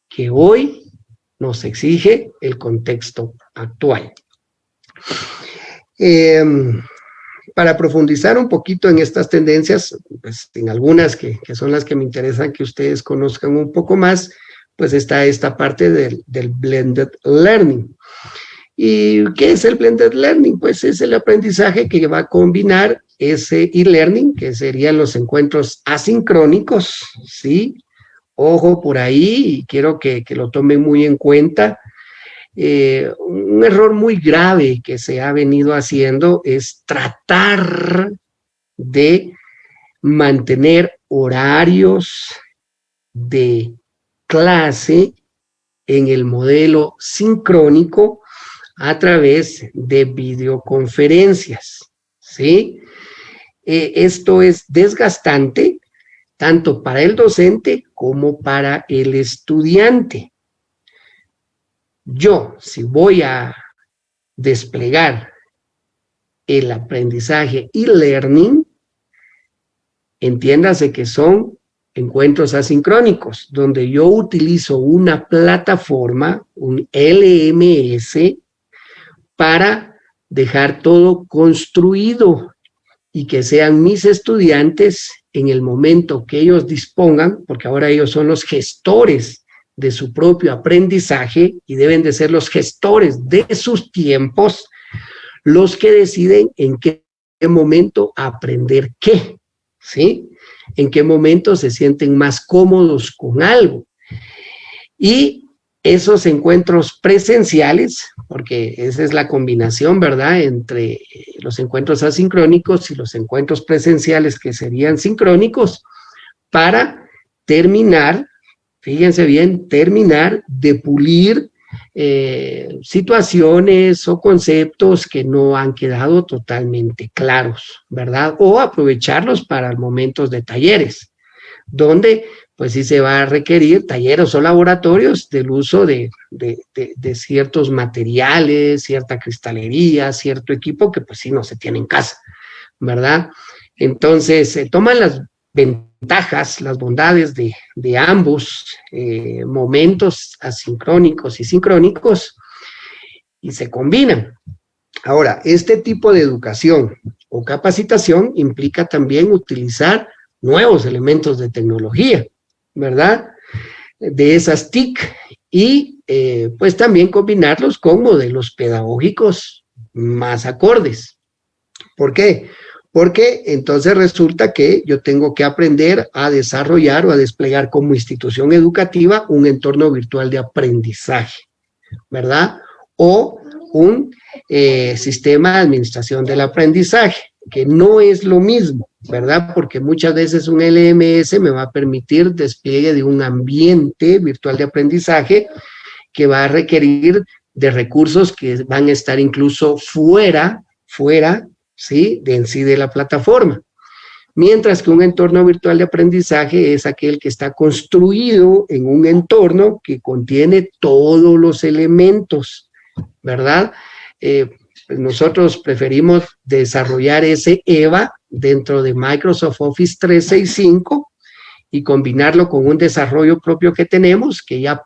que hoy nos exige el contexto actual. Eh, para profundizar un poquito en estas tendencias, pues en algunas que, son las que me interesan que ustedes conozcan un poco más, pues está esta parte del, blended learning. ¿Y qué es el blended learning? Pues es el aprendizaje que va a combinar ese e-learning, que serían los encuentros asincrónicos, ¿sí? ojo por ahí y quiero que, lo tomen muy en cuenta. Eh, un error muy grave que se ha venido haciendo es tratar de mantener horarios de clase en el modelo sincrónico a través de videoconferencias, ¿sí? Eh, esto es desgastante tanto para el docente como para el estudiante. Yo, si voy a desplegar el aprendizaje y learning, entiéndase que son encuentros asincrónicos, donde yo utilizo una plataforma, un LMS, para dejar todo construido y que sean mis estudiantes en el momento que ellos dispongan, porque ahora ellos son los gestores de su propio aprendizaje y deben de ser los gestores de sus tiempos, los que deciden en qué momento aprender qué, ¿sí? En qué momento se sienten más cómodos con algo. Y esos encuentros presenciales, porque esa es la combinación, ¿verdad?, entre los encuentros asincrónicos y los encuentros presenciales que serían sincrónicos, para terminar, fíjense bien, terminar de pulir eh, situaciones o conceptos que no han quedado totalmente claros, ¿verdad? O aprovecharlos para momentos de talleres, donde pues sí se va a requerir talleres o laboratorios del uso de, ciertos materiales, cierta cristalería, cierto equipo que pues sí no se tiene en casa, ¿verdad? Entonces, se toman las ventajas, las bondades de, ambos eh, momentos asincrónicos y sincrónicos y se combinan. Ahora, este tipo de educación o capacitación implica también utilizar nuevos elementos de tecnología, ¿verdad? De esas TIC y eh, pues también combinarlos con modelos pedagógicos más acordes. ¿Por qué? Porque entonces resulta que yo tengo que aprender a desarrollar o a desplegar como institución educativa un entorno virtual de aprendizaje, ¿verdad? O un eh, sistema de administración del aprendizaje, que no es lo mismo, ¿verdad? Porque muchas veces un LMS me va a permitir despliegue de un ambiente virtual de aprendizaje que va a requerir de recursos que van a estar incluso fuera, fuera, ¿sí? De en sí de la plataforma. Mientras que un entorno virtual de aprendizaje es aquel que está construido en un entorno que contiene todos los elementos, ¿verdad? Eh, pues nosotros preferimos desarrollar ese EVA dentro de Microsoft Office 365 y combinarlo con un desarrollo propio que tenemos, que ya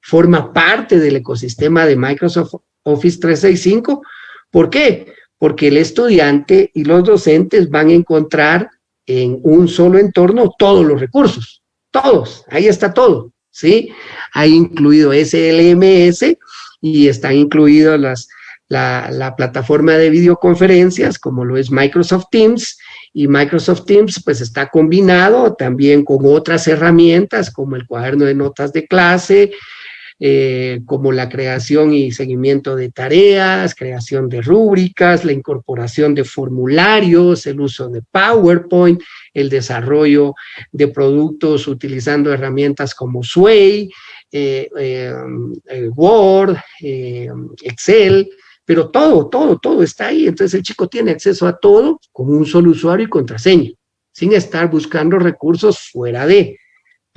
forma parte del ecosistema de Microsoft Office 365. ¿Por qué? Porque el estudiante y los docentes van a encontrar en un solo entorno todos los recursos, todos, ahí está todo, ¿sí? Hay incluido SLMS y están incluidos las la, plataforma de videoconferencias como lo es Microsoft Teams y Microsoft Teams pues está combinado también con otras herramientas como el cuaderno de notas de clase, eh, como la creación y seguimiento de tareas, creación de rúbricas, la incorporación de formularios, el uso de PowerPoint, el desarrollo de productos utilizando herramientas como Sway, eh, eh, Word, Excel, pero todo, todo, todo está ahí. Entonces el chico tiene acceso a todo con un solo usuario y contraseña, sin estar buscando recursos fuera de,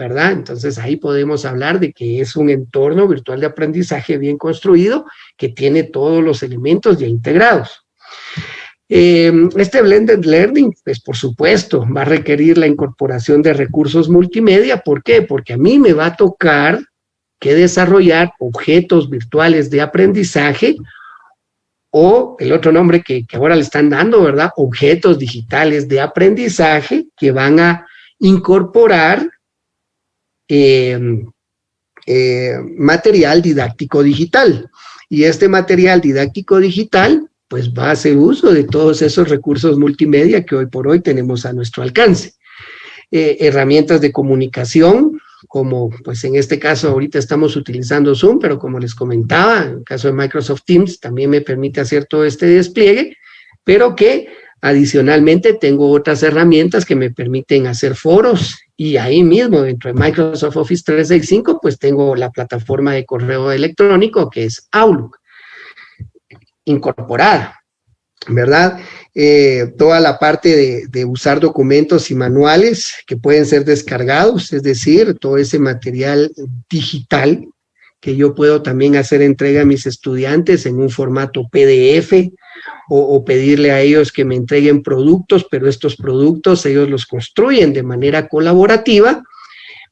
¿verdad? Entonces ahí podemos hablar de que es un entorno virtual de aprendizaje bien construido que tiene todos los elementos ya integrados. Em, este Blended Learning, pues por supuesto, va a requerir la incorporación de recursos multimedia. ¿Por qué? Porque a mí me va a tocar que desarrollar objetos virtuales de aprendizaje o el otro nombre que, ahora le están dando, ¿verdad? Objetos digitales de aprendizaje que van a incorporar em, eh, material didáctico digital. Y este material didáctico digital, pues va a hacer uso de todos esos recursos multimedia que hoy por hoy tenemos a nuestro alcance. Eh, herramientas de comunicación, como pues en este caso ahorita estamos utilizando Zoom, pero como les comentaba, en el caso de Microsoft Teams también me permite hacer todo este despliegue, pero que adicionalmente tengo otras herramientas que me permiten hacer foros y ahí mismo dentro de Microsoft Office 365 pues tengo la plataforma de correo electrónico que es Outlook incorporada, ¿verdad? Eh, toda la parte de, usar documentos y manuales que pueden ser descargados, es decir, todo ese material digital que yo puedo también hacer entrega a mis estudiantes en un formato PDF o, pedirle a ellos que me entreguen productos, pero estos productos ellos los construyen de manera colaborativa,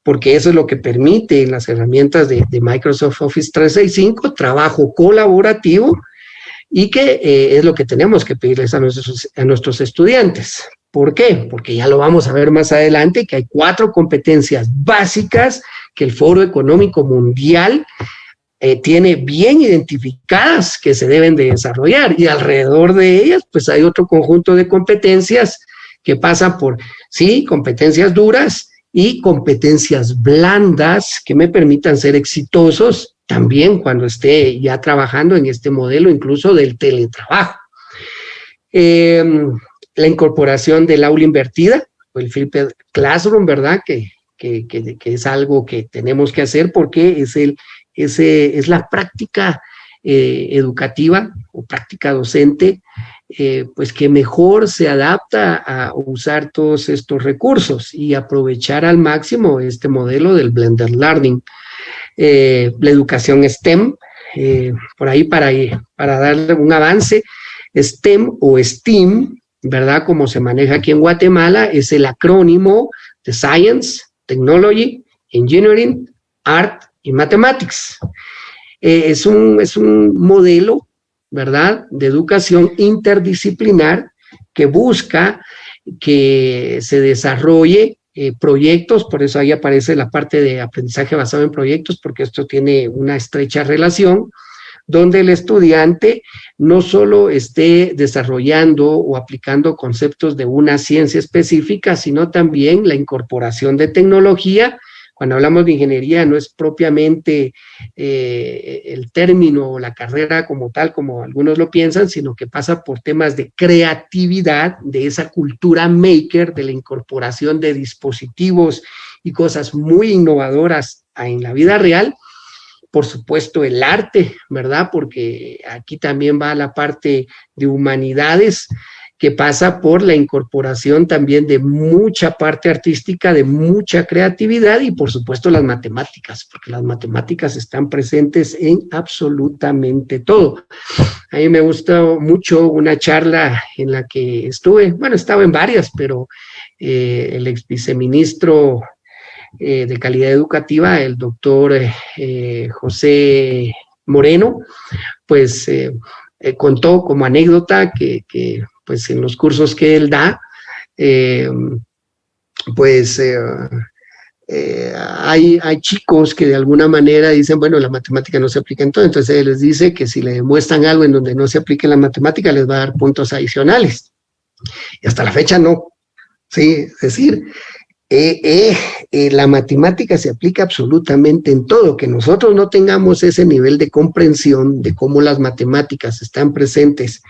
porque eso es lo que permite las herramientas de, de Microsoft Office 365, trabajo colaborativo, y que eh, es lo que tenemos que pedirles a nuestros, a nuestros estudiantes. ¿Por qué? Porque ya lo vamos a ver más adelante, que hay cuatro competencias básicas que el Foro Económico Mundial eh, tiene bien identificadas que se deben de desarrollar y alrededor de ellas pues hay otro conjunto de competencias que pasan por, sí, competencias duras y competencias blandas que me permitan ser exitosos también cuando esté ya trabajando en este modelo incluso del teletrabajo. Em, la incorporación del aula invertida, o el Flipped Classroom, ¿verdad? Que, que, que, es algo que tenemos que hacer porque es, el, es la práctica eh, educativa o práctica docente, eh, pues que mejor se adapta a usar todos estos recursos y aprovechar al máximo este modelo del Blender Learning. Eh, la educación STEM, por ahí para, para darle un avance, STEM o STEAM, ¿verdad? Como se maneja aquí en Guatemala, es el acrónimo de Science, Technology, Engineering, Art y Mathematics. Eh, es, un, es un modelo, ¿verdad?, de educación interdisciplinar que busca que se desarrolle eh, proyectos, por eso ahí aparece la parte de aprendizaje basado en proyectos, porque esto tiene una estrecha relación, donde el estudiante no solo esté desarrollando o aplicando conceptos de una ciencia específica, sino también la incorporación de tecnología cuando hablamos de ingeniería no es propiamente eh, el término o la carrera como tal, como algunos lo piensan, sino que pasa por temas de creatividad, de esa cultura maker, de la incorporación de dispositivos y cosas muy innovadoras en la vida real, por supuesto el arte, ¿verdad? Porque aquí también va la parte de humanidades, que pasa por la incorporación también de mucha parte artística, de mucha creatividad y por supuesto las matemáticas, porque las matemáticas están presentes en absolutamente todo. A mí me gustó mucho una charla en la que estuve, bueno, estaba en varias, pero eh, el ex viceministro eh, de calidad educativa, el doctor eh, José Moreno, pues contó como anécdota que, que pues en los cursos que él da, eh, pues eh, eh, hay, hay, chicos que de alguna manera dicen, bueno, la matemática no se aplica en todo, entonces él les dice que si le demuestran algo en donde no se aplique la matemática, les va a dar puntos adicionales. Y hasta la fecha no. Sí, es decir, la matemática se aplica absolutamente en todo, que nosotros no tengamos ese nivel de comprensión de cómo las matemáticas están presentes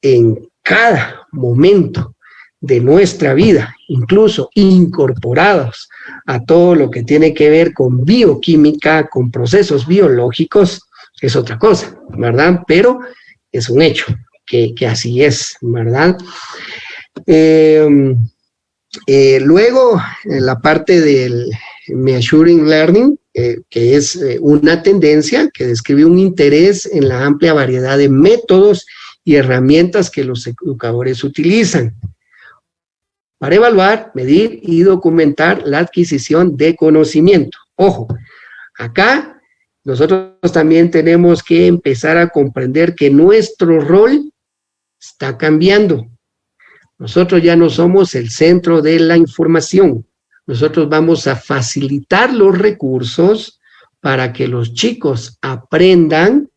en cada momento de nuestra vida, incluso incorporados a todo lo que tiene que ver con bioquímica, con procesos biológicos, es otra cosa, ¿verdad? Pero es un hecho que, así es, ¿verdad? Em, eh, luego, en la parte del Measuring Learning, eh, que es eh, una tendencia que describe un interés en la amplia variedad de métodos y herramientas que los educadores utilizan para evaluar, medir y documentar la adquisición de conocimiento. Ojo, acá nosotros también tenemos que empezar a comprender que nuestro rol está cambiando. Nosotros ya no somos el centro de la información. Nosotros vamos a facilitar los recursos para que los chicos aprendan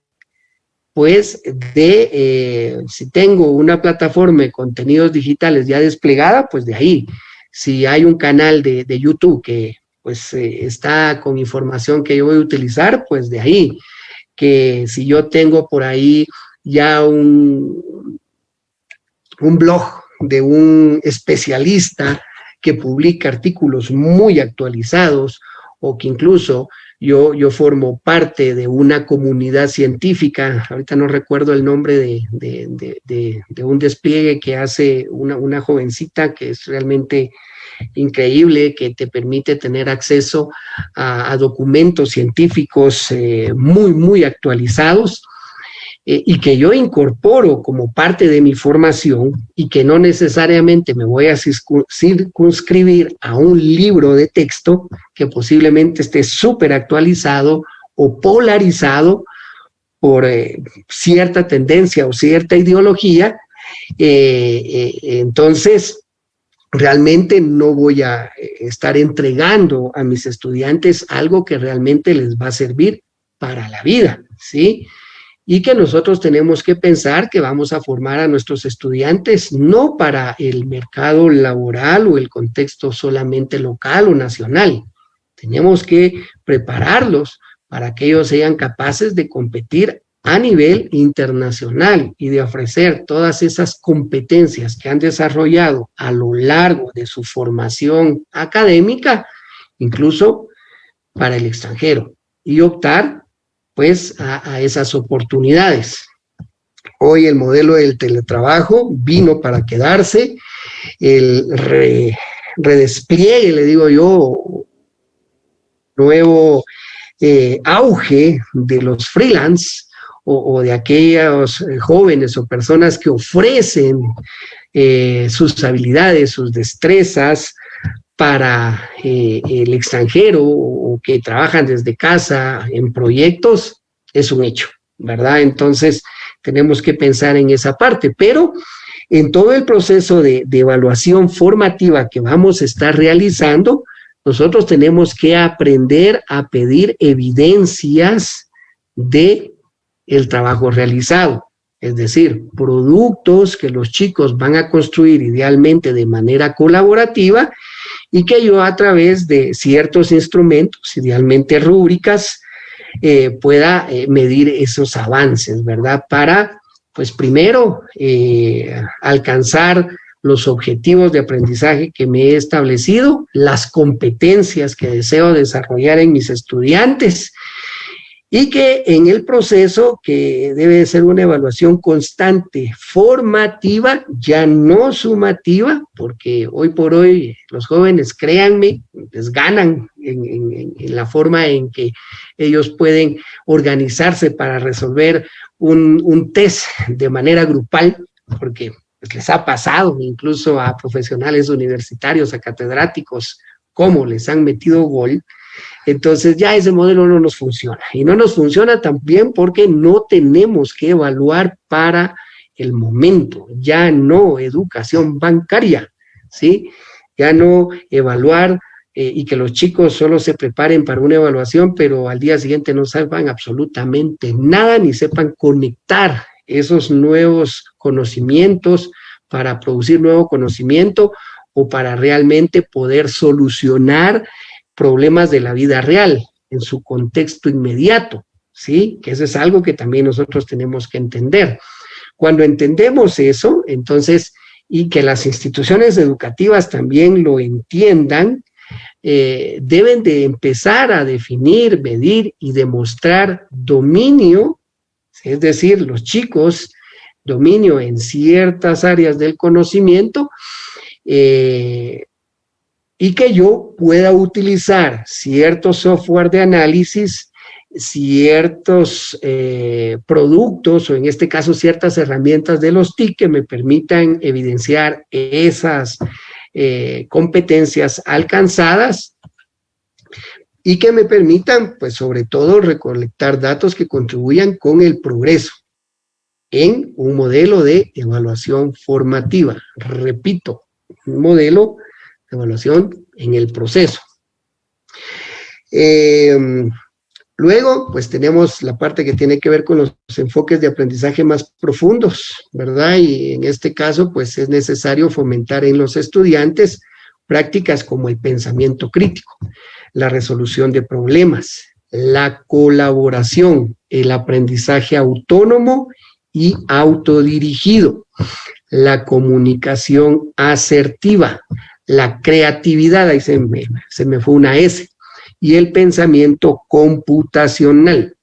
pues de, eh, si tengo una plataforma de contenidos digitales ya desplegada, pues de ahí. Si hay un canal de, YouTube que pues eh, está con información que yo voy a utilizar, pues de ahí, que si yo tengo por ahí ya un, un blog de un especialista que publica artículos muy actualizados o que incluso yo, formo parte de una comunidad científica, ahorita no recuerdo el nombre de, un despliegue que hace una, una jovencita que es realmente increíble que te permite tener acceso a, documentos científicos eh, muy, muy actualizados eh, y que yo incorporo como parte de mi formación y que no necesariamente me voy a circunscribir a un libro de texto que posiblemente esté súper actualizado o polarizado por eh, cierta tendencia o cierta ideología, entonces realmente no voy a eh, estar entregando a mis estudiantes algo que realmente les va a servir para la vida, ¿sí? Y que nosotros tenemos que pensar que vamos a formar a nuestros estudiantes no para el mercado laboral o el contexto solamente local o nacional. Tenemos que prepararlos para que ellos sean capaces de competir a nivel internacional y de ofrecer todas esas competencias que han desarrollado a lo largo de su formación académica, incluso para el extranjero, y optar pues a, esas oportunidades. Hoy el modelo del teletrabajo vino para quedarse, el redespliegue, le digo yo, nuevo eh, auge de los freelance, o, de aquellos eh, jóvenes o personas que ofrecen eh, sus habilidades, sus destrezas para eh, el extranjero o que trabajan desde casa en proyectos, es un hecho, ¿verdad? Entonces, tenemos que pensar en esa parte, pero en todo el proceso de, de evaluación formativa que vamos a estar realizando, nosotros tenemos que aprender a pedir evidencias de el trabajo realizado. Es decir, productos que los chicos van a construir idealmente de manera colaborativa y que yo a través de ciertos instrumentos, idealmente rúbricas, eh, pueda eh, medir esos avances, ¿verdad? Para, pues primero, eh, alcanzar los objetivos de aprendizaje que me he establecido, las competencias que deseo desarrollar en mis estudiantes y que en el proceso, que debe ser una evaluación constante, formativa, ya no sumativa, porque hoy por hoy los jóvenes, créanme, les ganan en, la forma en que ellos pueden organizarse para resolver un, un test de manera grupal, porque pues, les ha pasado incluso a profesionales universitarios, a catedráticos, cómo les han metido gol, entonces ya ese modelo no nos funciona. Y no nos funciona también porque no tenemos que evaluar para el momento, ya no educación bancaria, ¿sí? Ya no evaluar eh, y que los chicos solo se preparen para una evaluación, pero al día siguiente no sepan absolutamente nada, ni sepan conectar esos nuevos conocimientos para producir nuevo conocimiento o para realmente poder solucionar problemas de la vida real, en su contexto inmediato, ¿sí? Que eso es algo que también nosotros tenemos que entender. Cuando entendemos eso, entonces, y que las instituciones educativas también lo entiendan, eh, deben de empezar a definir, medir y demostrar dominio, es decir, los chicos, dominio en ciertas áreas del conocimiento, eh, y que yo pueda utilizar cierto software de análisis, ciertos eh, productos o en este caso ciertas herramientas de los TIC que me permitan evidenciar esas eh, competencias alcanzadas y que me permitan, pues sobre todo, recolectar datos que contribuyan con el progreso en un modelo de evaluación formativa. Repito, un modelo evaluación en el proceso. Eh, luego, pues tenemos la parte que tiene que ver con los enfoques de aprendizaje más profundos, ¿verdad? Y en este caso, pues es necesario fomentar en los estudiantes prácticas como el pensamiento crítico. la resolución de problemas, la colaboración, el aprendizaje autónomo y autodirigido, la comunicación asertiva, la creatividad, ahí se me, se me fue una S, y el pensamiento computacional.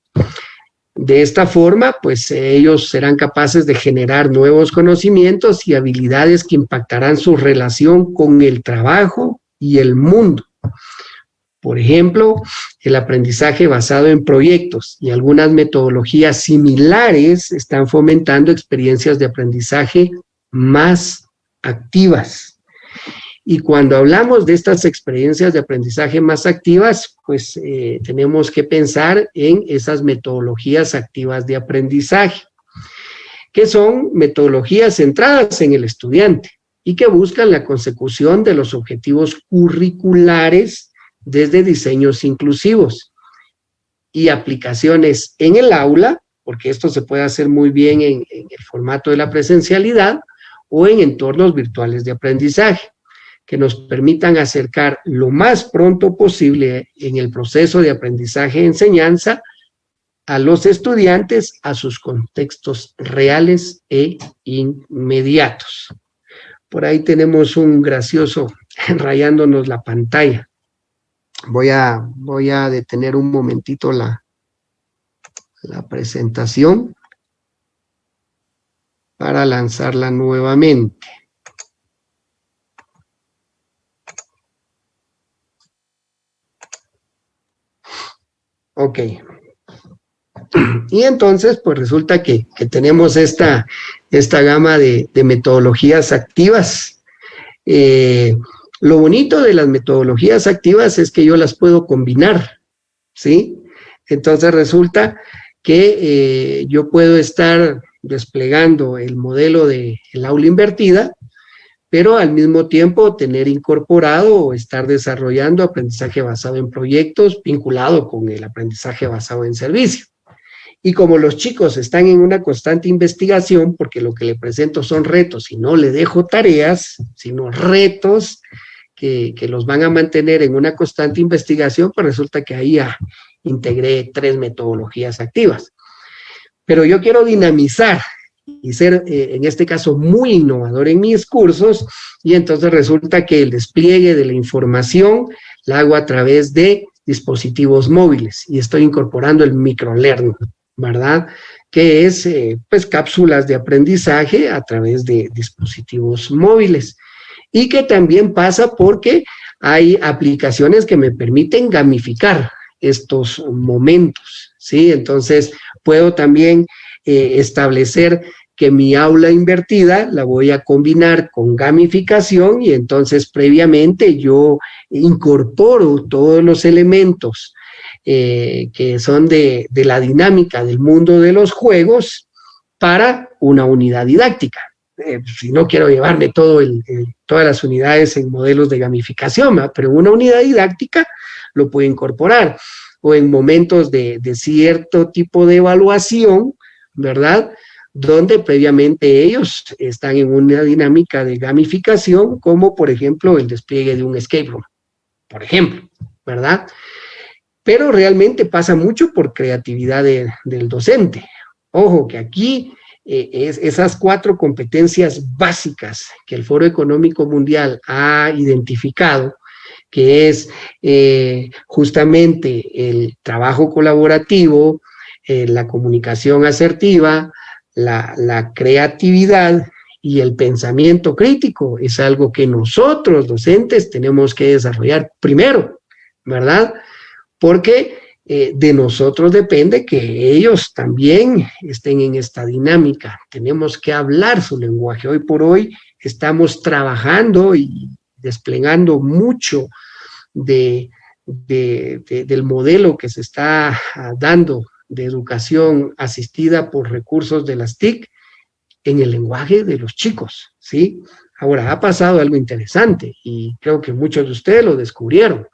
De esta forma, pues ellos serán capaces de generar nuevos conocimientos y habilidades que impactarán su relación con el trabajo y el mundo. Por ejemplo, el aprendizaje basado en proyectos y algunas metodologías similares están fomentando experiencias de aprendizaje más activas. Y cuando hablamos de estas experiencias de aprendizaje más activas, pues eh, tenemos que pensar en esas metodologías activas de aprendizaje, que son metodologías centradas en el estudiante y que buscan la consecución de los objetivos curriculares desde diseños inclusivos y aplicaciones en el aula, porque esto se puede hacer muy bien en, en el formato de la presencialidad o en entornos virtuales de aprendizaje que nos permitan acercar lo más pronto posible en el proceso de aprendizaje y enseñanza a los estudiantes a sus contextos reales e inmediatos. Por ahí tenemos un gracioso rayándonos la pantalla. Voy a, voy a detener un momentito la, la presentación para lanzarla nuevamente. Ok. Y entonces, pues resulta que, tenemos esta, esta gama de, metodologías activas. Eh, lo bonito de las metodologías activas es que yo las puedo combinar, ¿sí? Entonces resulta que eh, yo puedo estar desplegando el modelo de el aula invertida pero al mismo tiempo tener incorporado o estar desarrollando aprendizaje basado en proyectos vinculado con el aprendizaje basado en servicio. Y como los chicos están en una constante investigación, porque lo que le presento son retos y no le dejo tareas, sino retos que, que los van a mantener en una constante investigación, pues resulta que ahí ya integré tres metodologías activas. Pero yo quiero dinamizar y ser, eh, en este caso, muy innovador en mis cursos, y entonces resulta que el despliegue de la información la hago a través de dispositivos móviles, y estoy incorporando el microlearning, ¿verdad? Que es, eh, pues, cápsulas de aprendizaje a través de dispositivos móviles, y que también pasa porque hay aplicaciones que me permiten gamificar estos momentos, ¿sí? Entonces, puedo también eh, establecer que mi aula invertida la voy a combinar con gamificación y entonces previamente yo incorporo todos los elementos eh, que son de, la dinámica del mundo de los juegos para una unidad didáctica. Eh, si no quiero llevarme todo todas las unidades en modelos de gamificación, pero una unidad didáctica lo puedo incorporar. O en momentos de, de cierto tipo de evaluación, ¿verdad? Donde previamente ellos están en una dinámica de gamificación, como por ejemplo el despliegue de un escape room, por ejemplo, ¿verdad? Pero realmente pasa mucho por creatividad del docente. Ojo, que aquí eh, es, esas cuatro competencias básicas que el Foro Económico Mundial ha identificado, que es eh, justamente el trabajo colaborativo, eh, la comunicación asertiva, la, creatividad y el pensamiento crítico. Es algo que nosotros, docentes, tenemos que desarrollar primero, ¿verdad? Porque eh, de nosotros depende que ellos también estén en esta dinámica. Tenemos que hablar su lenguaje. Hoy por hoy estamos trabajando y desplegando mucho de, del modelo que se está dando de educación asistida por recursos de las TIC en el lenguaje de los chicos, ¿sí? Ahora, ha pasado algo interesante y creo que muchos de ustedes lo descubrieron.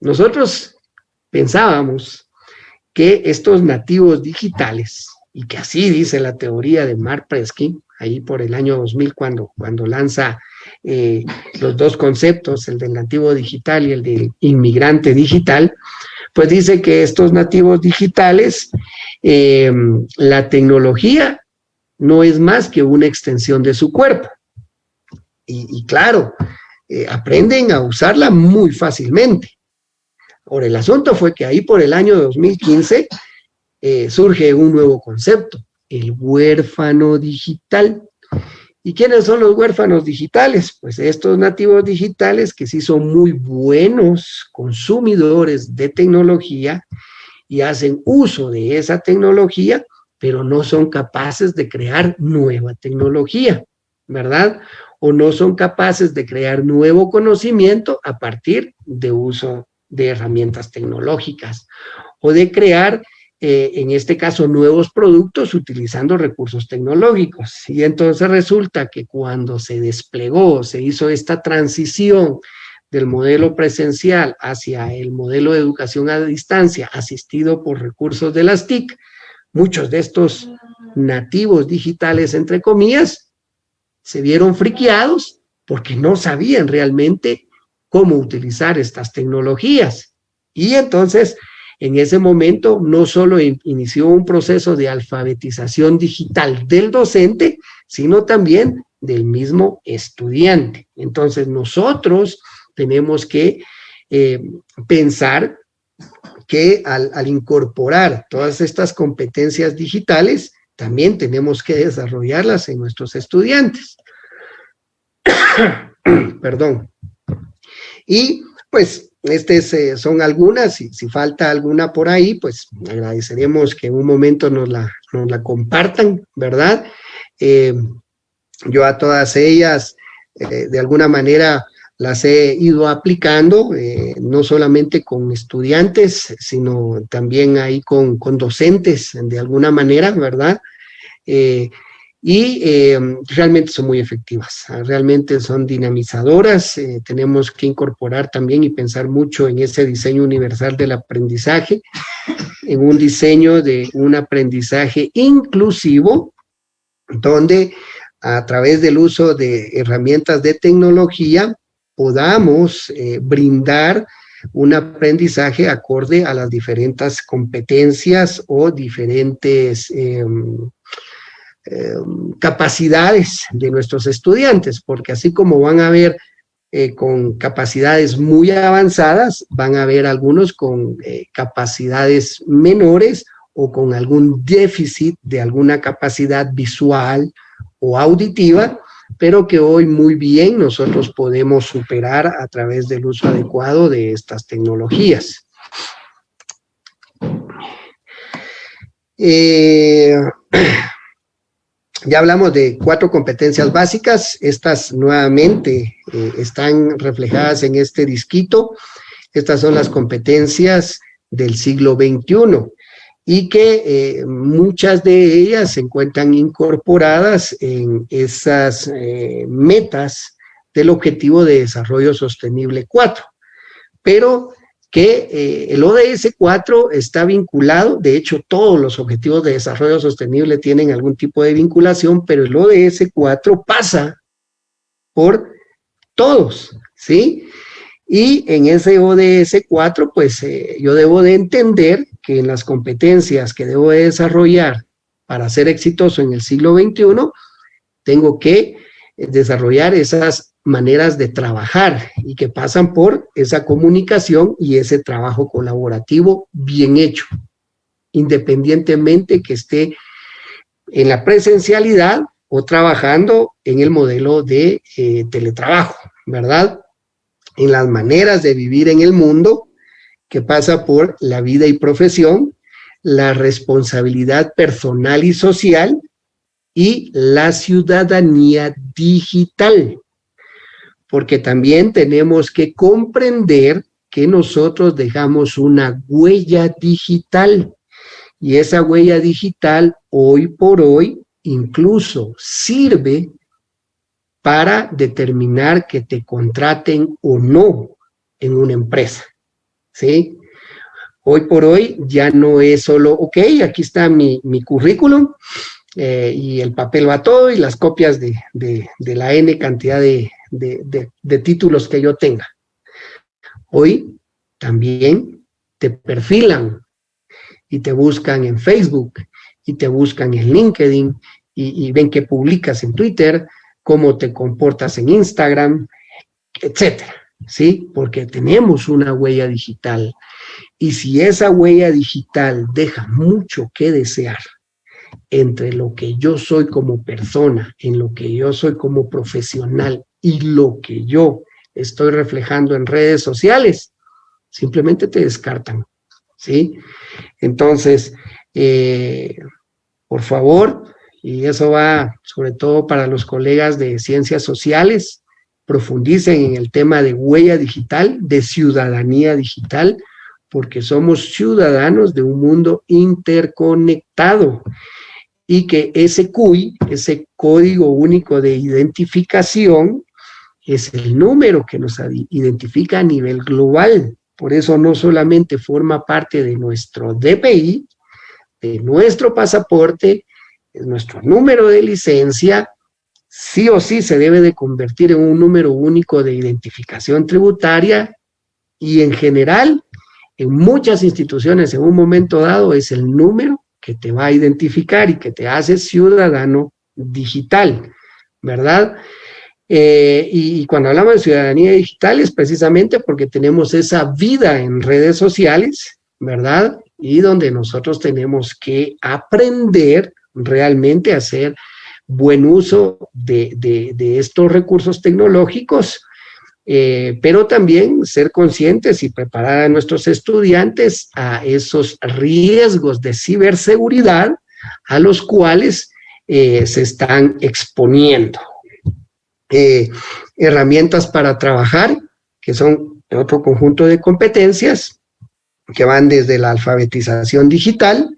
Nosotros pensábamos que estos nativos digitales, y que así dice la teoría de Mark Preskin, ahí por el año 2000 cuando, cuando lanza eh, los dos conceptos, el del nativo digital y el del inmigrante digital, pues dice que estos nativos digitales, eh, la tecnología no es más que una extensión de su cuerpo. Y, claro, eh, aprenden a usarla muy fácilmente. Ahora, el asunto fue que ahí por el año 2015 surge un nuevo concepto, el huérfano digital. ¿Y quiénes son los huérfanos digitales? Pues estos nativos digitales que sí son muy buenos consumidores de tecnología y hacen uso de esa tecnología, pero no son capaces de crear nueva tecnología, ¿verdad? O no son capaces de crear nuevo conocimiento a partir de uso de herramientas tecnológicas o de crear eh, en este caso, nuevos productos utilizando recursos tecnológicos. Y entonces resulta que cuando se desplegó, se hizo esta transición del modelo presencial hacia el modelo de educación a distancia asistido por recursos de las TIC, muchos de estos nativos digitales, entre comillas, se vieron friqueados porque no sabían realmente cómo utilizar estas tecnologías. Y entonces en ese momento no solo inició un proceso de alfabetización digital del docente, sino también del mismo estudiante. Entonces nosotros tenemos que eh, pensar que al, al incorporar todas estas competencias digitales, también tenemos que desarrollarlas en nuestros estudiantes. Perdón. Y pues estas eh, son algunas, y si falta alguna por ahí, pues agradeceremos que en un momento nos la, compartan, ¿verdad? Eh, yo a todas ellas, eh, de alguna manera, las he ido aplicando, no solamente con estudiantes, sino también ahí con docentes, de alguna manera, ¿verdad? Y eh, realmente son muy efectivas, ah, realmente son dinamizadoras, eh, tenemos que incorporar también y pensar mucho en ese diseño universal del aprendizaje, en un diseño de un aprendizaje inclusivo, donde a través del uso de herramientas de tecnología podamos eh, brindar un aprendizaje acorde a las diferentes competencias o diferentes em, capacidades de nuestros estudiantes, porque así como van a ver eh, con capacidades muy avanzadas, van a haber algunos con eh, capacidades menores o con algún déficit de alguna capacidad visual o auditiva, pero que hoy muy bien nosotros podemos superar a través del uso adecuado de estas tecnologías. Ya hablamos de cuatro competencias básicas, estas nuevamente eh, están reflejadas en este disquito. Estas son las competencias del siglo XXI y que eh, muchas de ellas se encuentran incorporadas en esas eh, metas del Objetivo de Desarrollo Sostenible 4. Pero que eh, el ODS 4 está vinculado, de hecho todos los objetivos de desarrollo sostenible tienen algún tipo de vinculación, pero el ODS 4 pasa por todos, ¿sí? Y en ese ODS 4, pues eh, yo debo de entender que en las competencias que debo de desarrollar para ser exitoso en el siglo XXI, tengo que desarrollar esas maneras de trabajar y que pasan por esa comunicación y ese trabajo colaborativo bien hecho, independientemente que esté en la presencialidad o trabajando en el modelo de eh, teletrabajo, ¿verdad? En las maneras de vivir en el mundo que pasa por la vida y profesión, la responsabilidad personal y social y la ciudadanía digital porque también tenemos que comprender que nosotros dejamos una huella digital y esa huella digital hoy por hoy incluso sirve para determinar que te contraten o no en una empresa, ¿sí? Hoy por hoy ya no es solo, ok, aquí está mi, mi currículum, eh, y el papel va todo y las copias de, de, la N cantidad de, de títulos que yo tenga. Hoy también te perfilan y te buscan en Facebook y te buscan en LinkedIn y, ven que publicas en Twitter, cómo te comportas en Instagram, etcétera, ¿sí? Porque tenemos una huella digital y si esa huella digital deja mucho que desear entre lo que yo soy como persona, en lo que yo soy como profesional y lo que yo estoy reflejando en redes sociales, simplemente te descartan, ¿sí? Entonces, eh, por favor, y eso va sobre todo para los colegas de ciencias sociales, profundicen en el tema de huella digital, de ciudadanía digital, porque somos ciudadanos de un mundo interconectado y que ese CUI, ese código único de identificación, es el número que nos identifica a nivel global. Por eso no solamente forma parte de nuestro DPI, de nuestro pasaporte, de nuestro número de licencia, sí o sí se debe de convertir en un número único de identificación tributaria y en general, en muchas instituciones en un momento dado es el número que te va a identificar y que te hace ciudadano digital, ¿verdad? Eh, y, cuando hablamos de ciudadanía digital es precisamente porque tenemos esa vida en redes sociales, ¿verdad? Y donde nosotros tenemos que aprender realmente a hacer buen uso de, estos recursos tecnológicos, eh, pero también ser conscientes y preparar a nuestros estudiantes a esos riesgos de ciberseguridad a los cuales eh, se están exponiendo, eh, herramientas para trabajar, que son otro conjunto de competencias que van desde la alfabetización digital,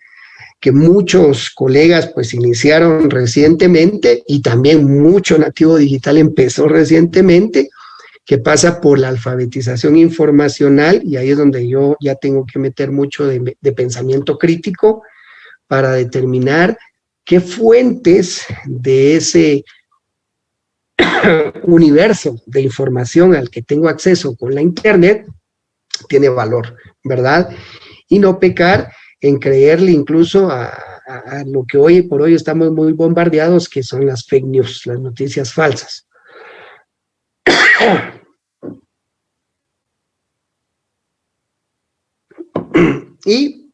que muchos colegas pues iniciaron recientemente y también mucho nativo digital empezó recientemente, que pasa por la alfabetización informacional y ahí es donde yo ya tengo que meter mucho de, de pensamiento crítico para determinar qué fuentes de ese universo de información al que tengo acceso con la internet tiene valor, ¿verdad? Y no pecar en creerle incluso a, lo que hoy por hoy estamos muy bombardeados, que son las fake news, las noticias falsas. y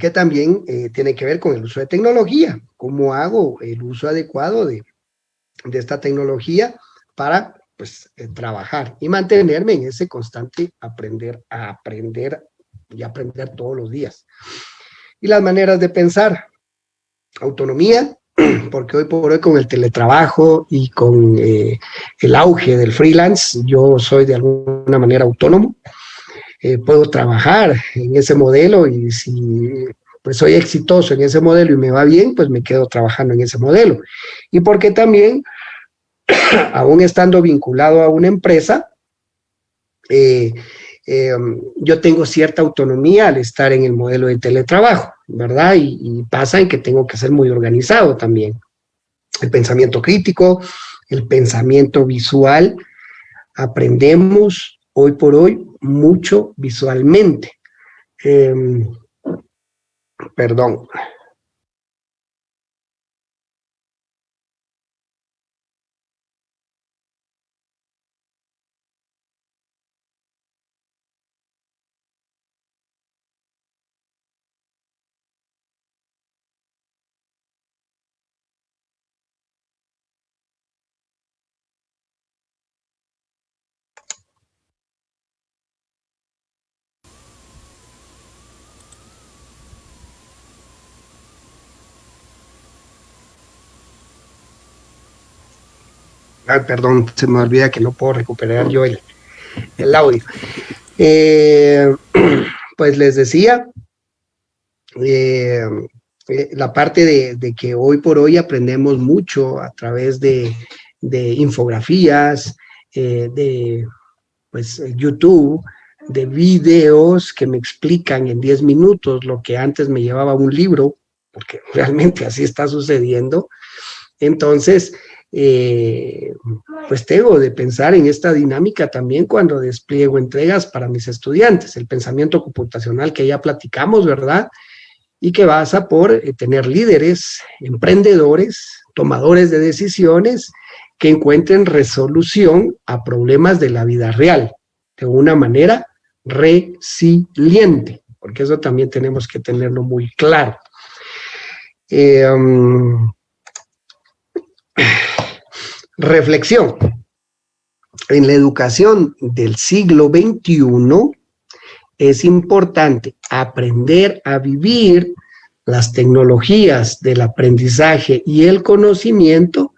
que también eh, tiene que ver con el uso de tecnología, cómo hago el uso adecuado de, de esta tecnología para pues, eh, trabajar y mantenerme en ese constante aprender a aprender y aprender todos los días. Y las maneras de pensar, autonomía, porque hoy por hoy con el teletrabajo y con eh, el auge del freelance, yo soy de alguna manera autónomo, eh, puedo trabajar en ese modelo y si pues soy exitoso en ese modelo y me va bien, pues me quedo trabajando en ese modelo. Y porque también, aún estando vinculado a una empresa, eh, eh, yo tengo cierta autonomía al estar en el modelo de teletrabajo, ¿verdad? Y, pasa en que tengo que ser muy organizado también. El pensamiento crítico, el pensamiento visual, aprendemos hoy por hoy mucho visualmente. Eh, perdón. Perdón, se me olvida que no puedo recuperar yo el, audio. Eh, pues les decía, eh, eh, la parte de, que hoy por hoy aprendemos mucho a través de, infografías, de pues, YouTube, de videos que me explican en 10 minutos lo que antes me llevaba un libro, porque realmente así está sucediendo. Entonces, eh, pues tengo de pensar en esta dinámica también cuando despliego entregas para mis estudiantes, el pensamiento computacional que ya platicamos, ¿verdad? Y que basa por eh, tener líderes, emprendedores, tomadores de decisiones que encuentren resolución a problemas de la vida real, de una manera resiliente, porque eso también tenemos que tenerlo muy claro. Eh, um, reflexión. En la educación del siglo XXI es importante aprender a vivir las tecnologías del aprendizaje y el conocimiento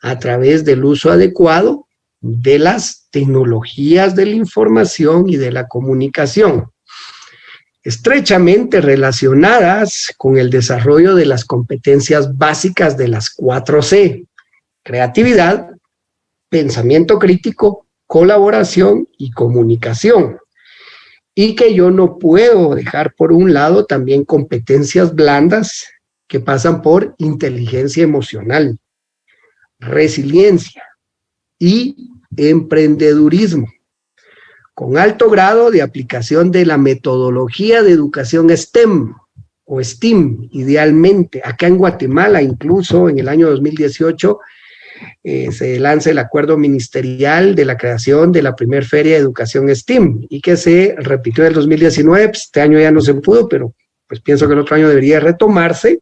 a través del uso adecuado de las tecnologías de la información y de la comunicación, estrechamente relacionadas con el desarrollo de las competencias básicas de las 4C, creatividad, pensamiento crítico, colaboración y comunicación. Y que yo no puedo dejar por un lado también competencias blandas que pasan por inteligencia emocional, resiliencia y emprendedurismo, con alto grado de aplicación de la metodología de educación STEM o STEAM, idealmente. Acá en Guatemala, incluso en el año 2018, eh, se lanza el acuerdo ministerial de la creación de la primer feria de educación STEAM y que se repitió en el 2019, pues, este año ya no se pudo, pero pues pienso que el otro año debería retomarse,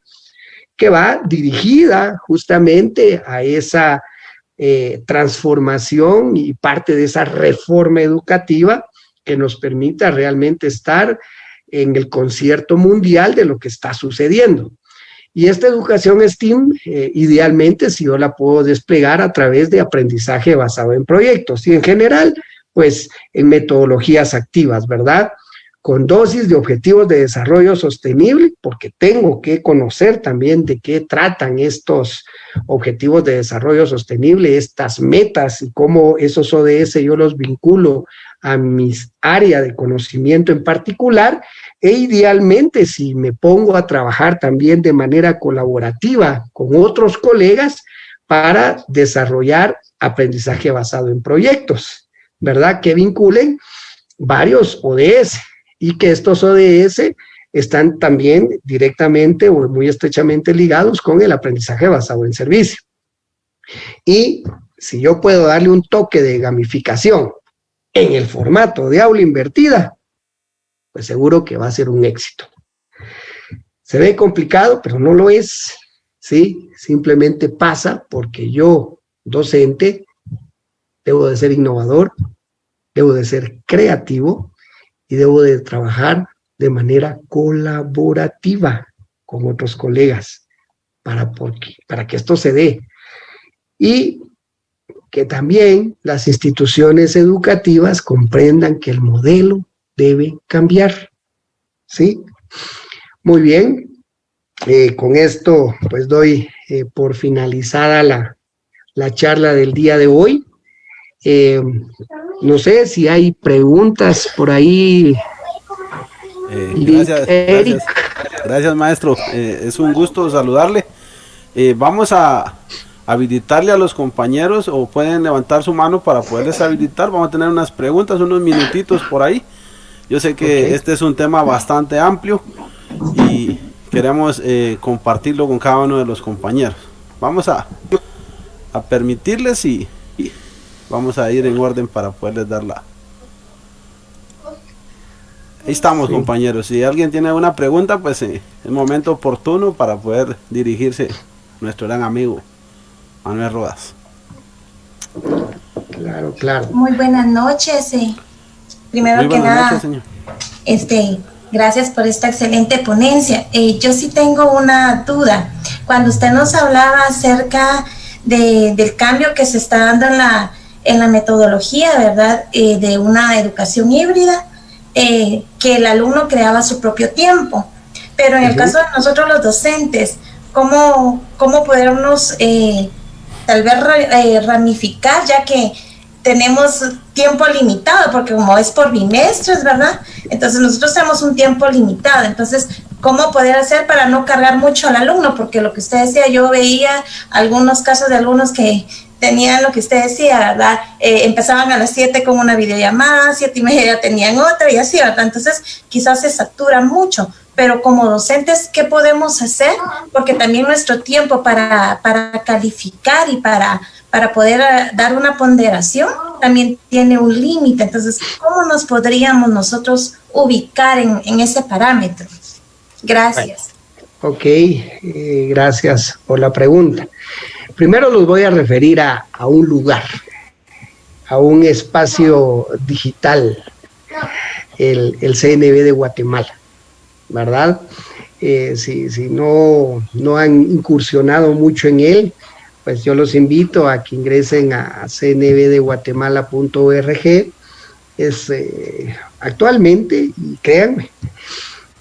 que va dirigida justamente a esa eh, transformación y parte de esa reforma educativa que nos permita realmente estar en el concierto mundial de lo que está sucediendo. Y esta educación STEAM, eh, idealmente, si yo la puedo desplegar a través de aprendizaje basado en proyectos y en general, pues en metodologías activas, ¿verdad? Con dosis de objetivos de desarrollo sostenible, porque tengo que conocer también de qué tratan estos objetivos de desarrollo sostenible, estas metas y cómo esos ODS yo los vinculo a mis áreas de conocimiento en particular e idealmente, si me pongo a trabajar también de manera colaborativa con otros colegas para desarrollar aprendizaje basado en proyectos, ¿verdad? Que vinculen varios ODS y que estos ODS están también directamente o muy estrechamente ligados con el aprendizaje basado en servicio. Y si yo puedo darle un toque de gamificación en el formato de aula invertida, pues seguro que va a ser un éxito. Se ve complicado, pero no lo es, ¿sí? Simplemente pasa porque yo, docente, debo de ser innovador, debo de ser creativo y debo de trabajar de manera colaborativa con otros colegas para, porque, para que esto se dé. Y que también las instituciones educativas comprendan que el modelo debe cambiar. ¿Sí? Muy bien. Eh, con esto, pues doy eh, por finalizada la, charla del día de hoy. Eh, no sé si hay preguntas por ahí. gracias, gracias, maestro. es un gusto saludarle. vamos a habilitarle a los compañeros o pueden levantar su mano para poderles habilitar. Vamos a tener unas preguntas, unos minutitos por ahí. Yo sé que este es un tema bastante amplio y queremos eh, compartirlo con cada uno de los compañeros. Vamos a, a permitirles y, vamos a ir en orden para poderles dar la... Ahí estamos compañeros, si alguien tiene una pregunta pues eh, es momento oportuno para poder dirigirse a nuestro gran amigo Manuel Rodas. Claro, claro. Muy buenas noches. Eh. Primero que nada, este, gracias por esta excelente ponencia. Eh, yo sí tengo una duda. Cuando usted nos hablaba acerca del cambio que se está dando en la, en la metodología, ¿verdad? Eh, de una educación híbrida, eh, que el alumno creaba su propio tiempo. Pero en el caso de nosotros los docentes, ¿cómo, cómo podernos tal vez ramificar, ya que tenemos tiempo limitado, porque como es por bimestres, ¿verdad? Entonces nosotros tenemos un tiempo limitado. Entonces, cómo poder hacer para no cargar mucho al alumno, porque lo que usted decía, yo veía algunos casos de alumnos que tenían lo que usted decía, ¿verdad? Eh, empezaban a las 7 con una videollamada, siete y media tenían otra y así, ¿verdad? Entonces quizás se satura mucho, pero como docentes, ¿qué podemos hacer? Porque también nuestro tiempo para, para calificar y para, para poder eh, dar una ponderación también tiene un límite. Entonces, ¿cómo nos podríamos nosotros ubicar en, en ese parámetro? Gracias. Ok, eh, gracias por la pregunta. Primero los voy a referir a, un lugar, a un espacio digital, el, CNB de Guatemala, ¿verdad? Eh, si, no, no han incursionado mucho en él, pues yo los invito a que ingresen a cnbdeguatemala.org. Es eh, actualmente, y créanme,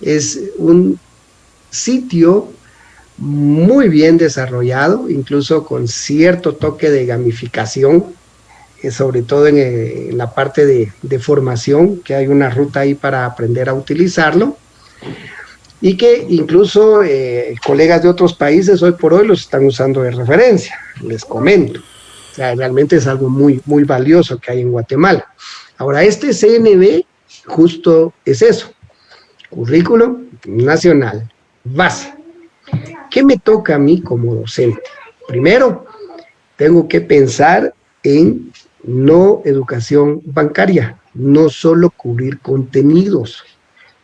es un sitio muy bien desarrollado, incluso con cierto toque de gamificación, eh, sobre todo en, la parte de, formación, que hay una ruta ahí para aprender a utilizarlo, y que incluso eh, colegas de otros países hoy por hoy los están usando de referencia, les comento. O sea, realmente es algo muy, muy valioso que hay en Guatemala. Ahora, este CNB justo es eso, currículo nacional, base, ¿Qué me toca a mí como docente? Primero, tengo que pensar en no educación bancaria, no solo cubrir contenidos,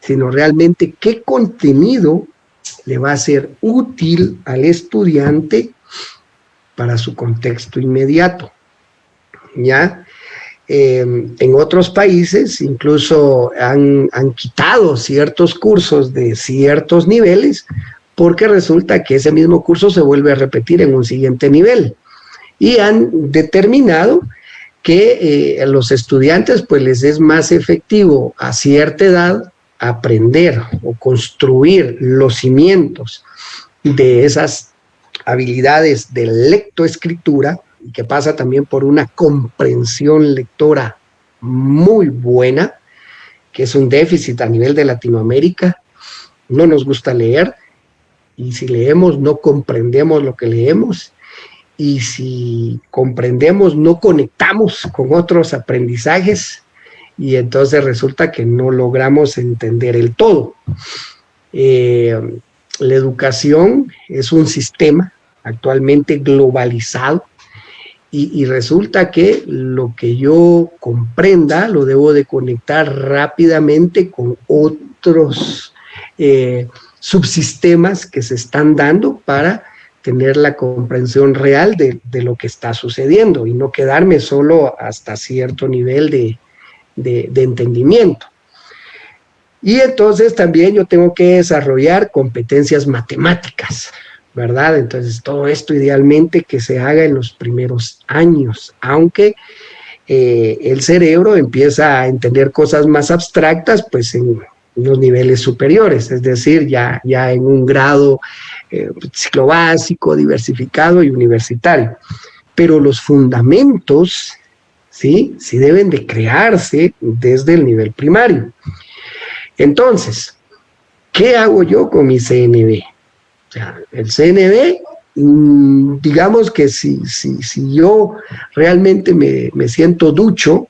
sino realmente qué contenido le va a ser útil al estudiante para su contexto inmediato. ¿Ya? Em, en otros países incluso han, han, quitado ciertos cursos de ciertos niveles porque resulta que ese mismo curso se vuelve a repetir en un siguiente nivel. Y han determinado que a eh, los estudiantes pues les es más efectivo a cierta edad aprender o construir los cimientos de esas habilidades de lectoescritura, que pasa también por una comprensión lectora muy buena, que es un déficit a nivel de Latinoamérica, no nos gusta leer, y si leemos no comprendemos lo que leemos y si comprendemos no conectamos con otros aprendizajes y entonces resulta que no logramos entender el todo. Eh, la educación es un sistema actualmente globalizado y, resulta que lo que yo comprenda lo debo de conectar rápidamente con otros eh, subsistemas que se están dando para tener la comprensión real de, lo que está sucediendo y no quedarme solo hasta cierto nivel de, de entendimiento. Y entonces también yo tengo que desarrollar competencias matemáticas, ¿verdad? Entonces todo esto idealmente que se haga en los primeros años, aunque eh, el cerebro empieza a entender cosas más abstractas, pues en los niveles superiores, es decir, ya, ya en un grado eh, ciclo básico, diversificado y universitario. Pero los fundamentos, ¿sí? Sí deben de crearse desde el nivel primario. Entonces, ¿qué hago yo con mi CNB? O sea, el CNB, mm, digamos que si, si, si yo realmente me, me siento ducho,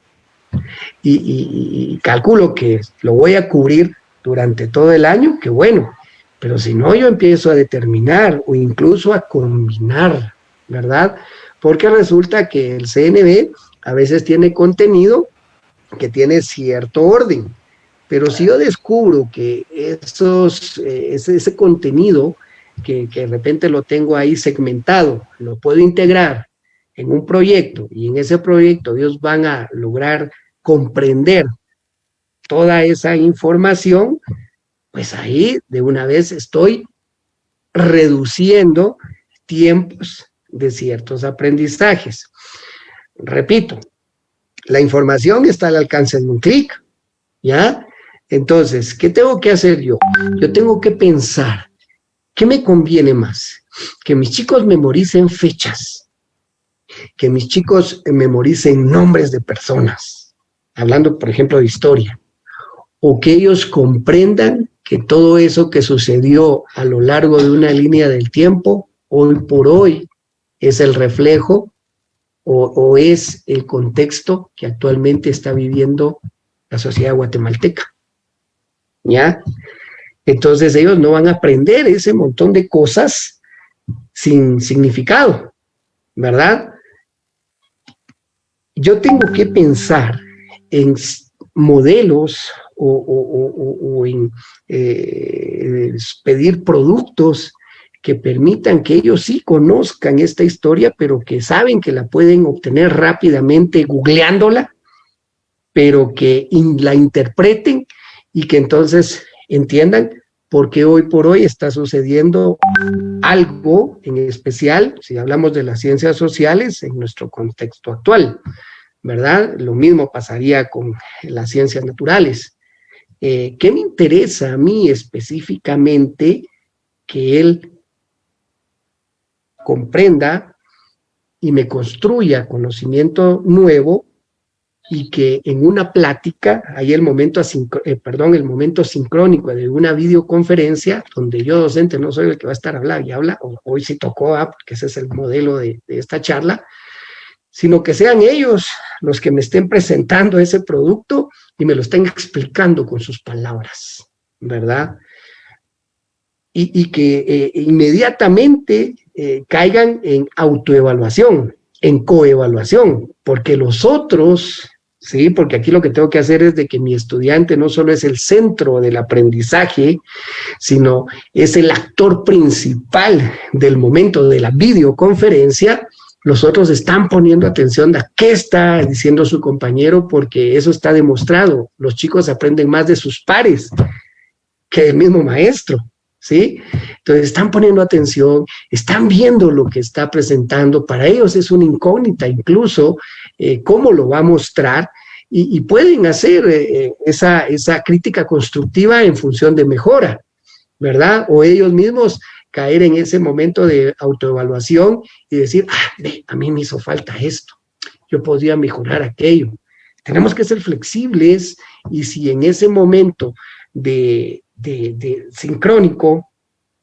y, calculo que lo voy a cubrir durante todo el año, que bueno, pero si no yo empiezo a determinar o incluso a combinar, ¿verdad? Porque resulta que el CNB a veces tiene contenido que tiene cierto orden, pero si yo descubro que esos, eh, ese, contenido que, que de repente lo tengo ahí segmentado, lo puedo integrar en un proyecto y en ese proyecto ellos van a lograr comprender toda esa información, pues ahí de una vez estoy reduciendo tiempos de ciertos aprendizajes. Repito, la información está al alcance de un clic, ¿ya? Entonces, ¿qué tengo que hacer yo? Yo tengo que pensar, ¿qué me conviene más? Que mis chicos memoricen fechas, que mis chicos memoricen nombres de personas, hablando, por ejemplo, de historia, o que ellos comprendan que todo eso que sucedió a lo largo de una línea del tiempo, hoy por hoy, es el reflejo o, es el contexto que actualmente está viviendo la sociedad guatemalteca. ¿Ya? Entonces ellos no van a aprender ese montón de cosas sin significado, ¿verdad? Yo tengo que pensar en modelos o, en eh, pedir productos que permitan que ellos sí conozcan esta historia, pero que saben que la pueden obtener rápidamente googleándola, pero que la interpreten y que entonces entiendan por qué hoy por hoy está sucediendo algo en especial, si hablamos de las ciencias sociales, en nuestro contexto actual, ¿verdad? Lo mismo pasaría con las ciencias naturales. Eh, ¿Qué me interesa a mí específicamente que él comprenda y me construya conocimiento nuevo y que en una plática, hay el momento, eh, perdón, el momento sincrónico de una videoconferencia, donde yo docente no soy el que va a estar hablando y habla, hoy sí tocó, ah, porque ese es el modelo de, de esta charla, sino que sean ellos los que me estén presentando ese producto y me lo estén explicando con sus palabras, ¿verdad? Y, que eh, inmediatamente eh, caigan en autoevaluación, en coevaluación, porque los otros, ¿sí? Porque aquí lo que tengo que hacer es de que mi estudiante no solo es el centro del aprendizaje, sino es el actor principal del momento de la videoconferencia, los otros están poniendo atención a qué está diciendo su compañero porque eso está demostrado. Los chicos aprenden más de sus pares que el mismo maestro, ¿sí? Entonces están poniendo atención, están viendo lo que está presentando. Para ellos es una incógnita incluso eh, cómo lo va a mostrar y, pueden hacer eh, eh, esa, esa crítica constructiva en función de mejora, ¿verdad? O ellos mismos caer en ese momento de autoevaluación y decir, ah, a mí me hizo falta esto, yo podría mejorar aquello. Tenemos que ser flexibles y si en ese momento de, de sincrónico,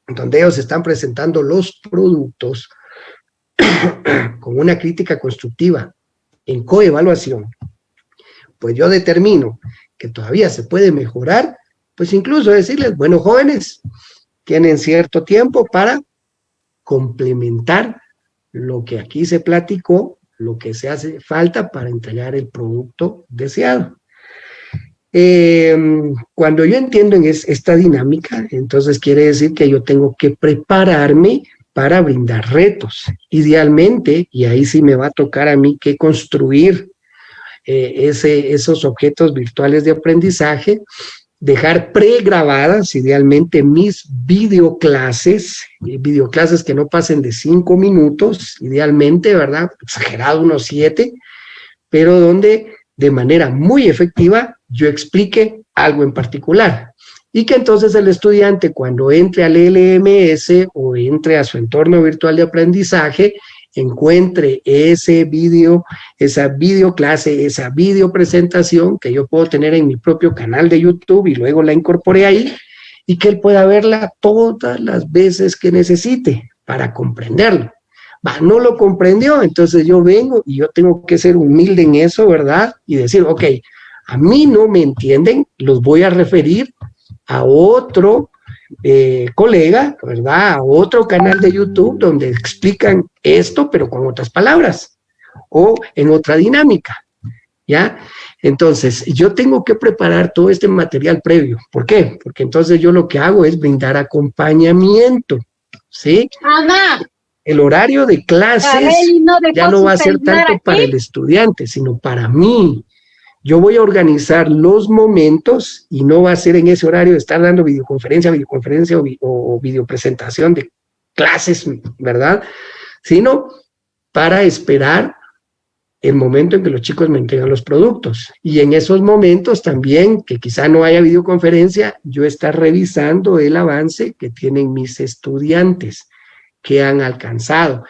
donde ellos están presentando los productos con una crítica constructiva en coevaluación, pues yo determino que todavía se puede mejorar, pues incluso decirles, bueno, jóvenes, tienen cierto tiempo para complementar lo que aquí se platicó, lo que se hace falta para entregar el producto deseado. Em, cuando yo entiendo en esta dinámica, entonces quiere decir que yo tengo que prepararme para brindar retos. Idealmente, y ahí sí me va a tocar a mí que construir eh, ese, esos objetos virtuales de aprendizaje, dejar pregrabadas idealmente mis videoclases, eh, videoclases que no pasen de cinco minutos, idealmente, ¿verdad? Exagerado unos siete, pero donde de manera muy efectiva yo explique algo en particular. Y que entonces el estudiante cuando entre al LMS o entre a su entorno virtual de aprendizaje, encuentre ese vídeo, esa videoclase, esa video presentación que yo puedo tener en mi propio canal de YouTube y luego la incorporé ahí y que él pueda verla todas las veces que necesite para comprenderlo. Va, no lo comprendió, entonces yo vengo y yo tengo que ser humilde en eso, ¿verdad? Y decir, ok, a mí no me entienden, los voy a referir a otro eh, colega, ¿verdad? A otro canal de YouTube donde explican esto, pero con otras palabras o en otra dinámica, ¿ya? Entonces, yo tengo que preparar todo este material previo. ¿Por qué? Porque entonces yo lo que hago es brindar acompañamiento, ¿sí? El horario de clases ya no va a ser tanto para el estudiante, sino para mí, yo voy a organizar los momentos y no va a ser en ese horario de estar dando videoconferencia, videoconferencia o, videopresentación de clases, ¿verdad? Sino para esperar el momento en que los chicos me entregan los productos. Y en esos momentos también, que quizá no haya videoconferencia, yo estar revisando el avance que tienen mis estudiantes, que han alcanzado.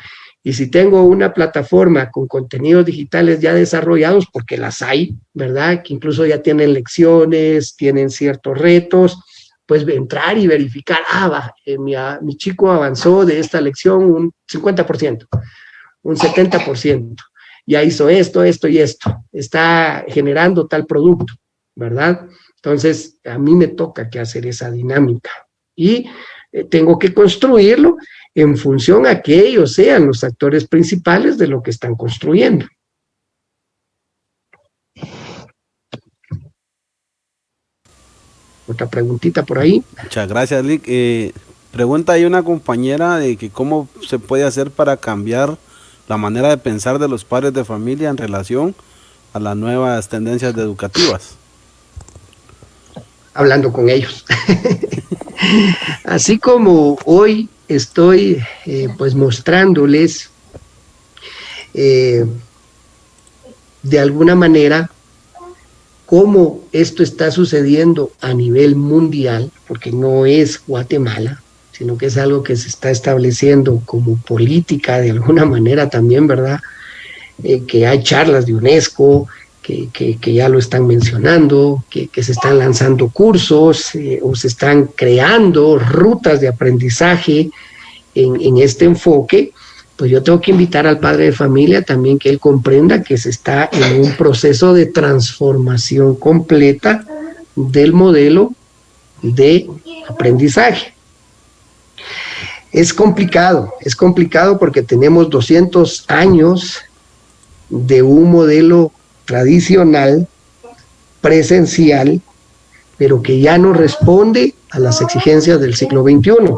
Y si tengo una plataforma con contenidos digitales ya desarrollados, porque las hay, ¿verdad? Que incluso ya tienen lecciones, tienen ciertos retos, pues entrar y verificar, ah, va, eh, mi, chico avanzó de esta lección un 50%, un 70%, ya hizo esto, esto y esto, está generando tal producto, ¿verdad? Entonces, a mí me toca que hacer esa dinámica y eh, tengo que construirlo en función a que ellos sean los actores principales de lo que están construyendo. Otra preguntita por ahí. Muchas gracias, Lick. Eh, pregunta ahí una compañera de que cómo se puede hacer para cambiar la manera de pensar de los padres de familia en relación a las nuevas tendencias educativas. Hablando con ellos. Así como hoy estoy eh, pues mostrándoles eh, de alguna manera cómo esto está sucediendo a nivel mundial, porque no es Guatemala, sino que es algo que se está estableciendo como política de alguna manera también, ¿verdad? Eh, que hay charlas de UNESCO, que, ya lo están mencionando, que, se están lanzando cursos eh, o se están creando rutas de aprendizaje en, en este enfoque, pues yo tengo que invitar al padre de familia también que él comprenda que se está en un proceso de transformación completa del modelo de aprendizaje. Es complicado, es complicado porque tenemos 200 años de un modelo tradicional, presencial, pero que ya no responde a las exigencias del siglo XXI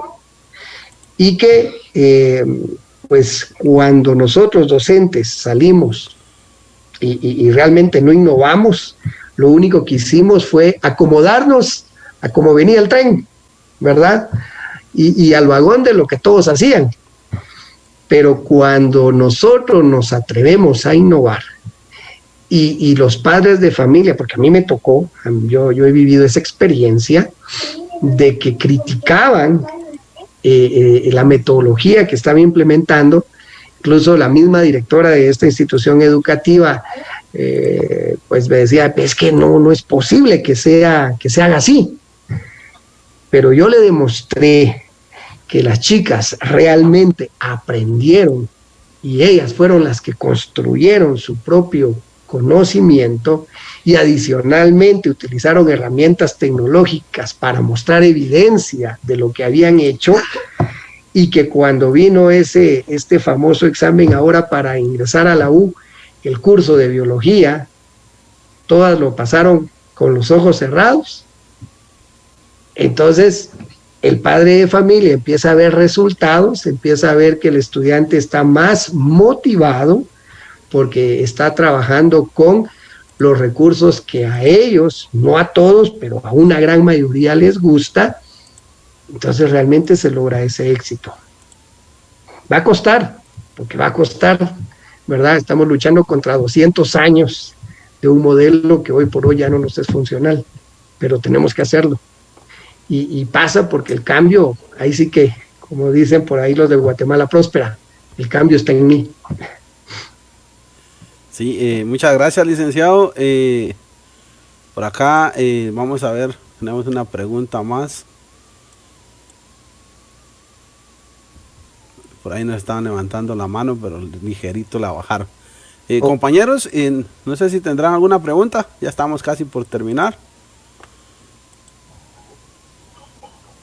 y que eh, pues cuando nosotros docentes salimos y, realmente no innovamos, lo único que hicimos fue acomodarnos a cómo venía el tren, ¿verdad? Y, al vagón de lo que todos hacían. Pero cuando nosotros nos atrevemos a innovar, y, los padres de familia, porque a mí me tocó, yo, yo he vivido esa experiencia de que criticaban eh, eh, la metodología que estaba implementando, incluso la misma directora de esta institución educativa, eh, pues me decía, es que no, no es posible que, sea, que se haga así. Pero yo le demostré que las chicas realmente aprendieron y ellas fueron las que construyeron su propio conocimiento y adicionalmente utilizaron herramientas tecnológicas para mostrar evidencia de lo que habían hecho y que cuando vino ese, este famoso examen ahora para ingresar a la U, el curso de biología, todas lo pasaron con los ojos cerrados. Entonces, el padre de familia empieza a ver resultados, empieza a ver que el estudiante está más motivado porque está trabajando con los recursos que a ellos, no a todos, pero a una gran mayoría les gusta, entonces realmente se logra ese éxito. Va a costar, porque va a costar, ¿verdad? Estamos luchando contra 200 años de un modelo que hoy por hoy ya no nos es funcional, pero tenemos que hacerlo. Y, pasa porque el cambio, ahí sí que, como dicen por ahí los de Guatemala próspera, el cambio está en mí. Sí, eh, muchas gracias, licenciado. Eh, por acá eh, vamos a ver, tenemos una pregunta más. Por ahí nos estaban levantando la mano, pero ligerito la bajaron. Oh. Compañeros, no sé si tendrán alguna pregunta. Ya estamos casi por terminar.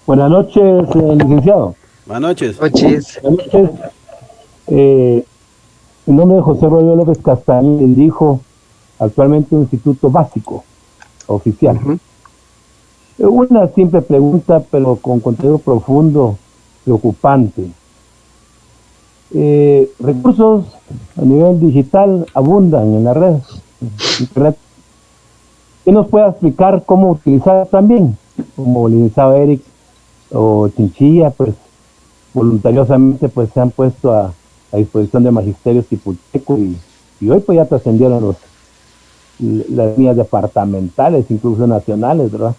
Buenas noches, licenciado. Buenas noches. Buenas noches. En nombre de José Rodríguez López Castañeda, dijo actualmente un instituto básico, oficial. Una simple pregunta, pero con contenido profundo, preocupante. Eh, recursos a nivel digital abundan en la red, internet. ¿Qué nos puede explicar cómo utilizar también? Como el licenciado Eric o Chinchilla, pues voluntariosamente pues se han puesto a a disposición de magisterios y, y hoy pues ya trascendieron los, las líneas departamentales, incluso nacionales, ¿verdad?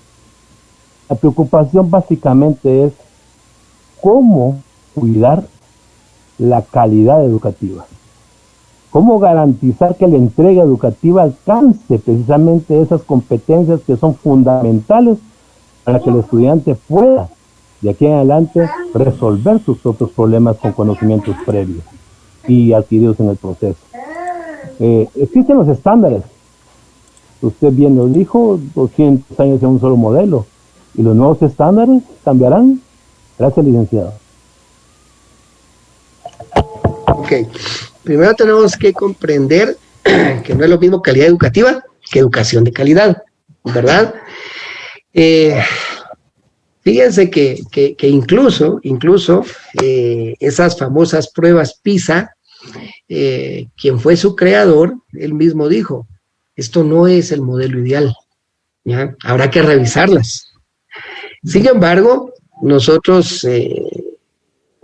La preocupación básicamente es cómo cuidar la calidad educativa. ¿Cómo garantizar que la entrega educativa alcance precisamente esas competencias que son fundamentales para que el estudiante pueda de aquí en adelante resolver sus propios problemas con conocimientos previos y adquiridos en el proceso? Eh, existen los estándares. Usted bien lo dijo, 200 años en un solo modelo. ¿Y los nuevos estándares cambiarán? Gracias, licenciado. Ok, primero tenemos que comprender que no es lo mismo calidad educativa que educación de calidad, ¿verdad? Eh, fíjense que, incluso, incluso eh, esas famosas pruebas PISA, eh, quien fue su creador, él mismo dijo, esto no es el modelo ideal, ¿ya? habrá que revisarlas. Sin embargo, nosotros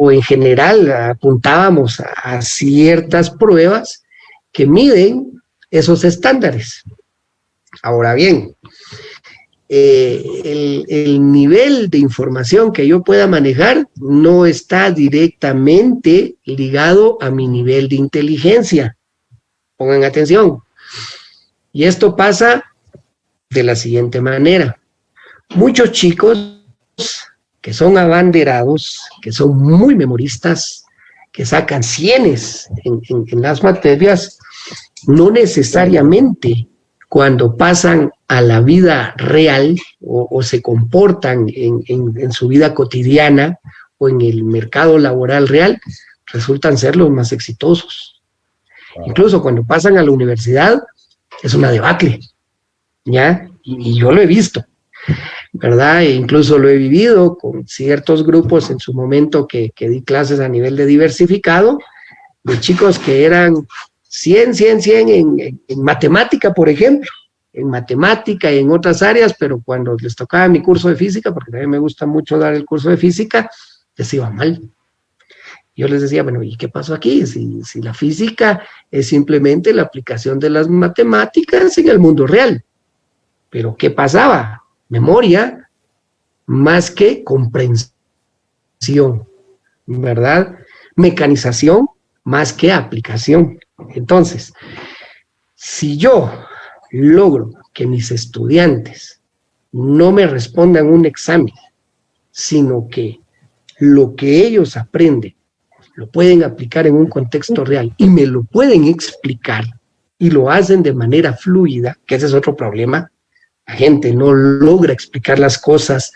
o en general apuntábamos a, ciertas pruebas que miden esos estándares. Ahora bien, eh, el, el, nivel de información que yo pueda manejar no está directamente ligado a mi nivel de inteligencia. Pongan atención. Y esto pasa de la siguiente manera. Muchos chicos que son abanderados, que son muy memoristas, que sacan cienes en, las materias, no necesariamente cuando pasan a la vida real o, se comportan en, su vida cotidiana o en el mercado laboral real, resultan ser los más exitosos. Incluso cuando pasan a la universidad, es una debacle, ¿ya? y yo lo he visto. ¿verdad? E incluso lo he vivido con ciertos grupos en su momento que, di clases a nivel de diversificado, de chicos que eran 100, 100, 100 en, en, matemática, por ejemplo, en matemática y en otras áreas, pero cuando les tocaba mi curso de física, porque mí me gusta mucho dar el curso de física, les iba mal. Yo les decía, bueno, ¿y qué pasó aquí? Si, si la física es simplemente la aplicación de las matemáticas en el mundo real. Pero ¿qué pasaba? memoria más que comprensión, ¿verdad? Mecanización más que aplicación. Entonces, si yo logro que mis estudiantes no me respondan un examen, sino que lo que ellos aprenden lo pueden aplicar en un contexto real y me lo pueden explicar y lo hacen de manera fluida, que ese es otro problema, gente no logra explicar las cosas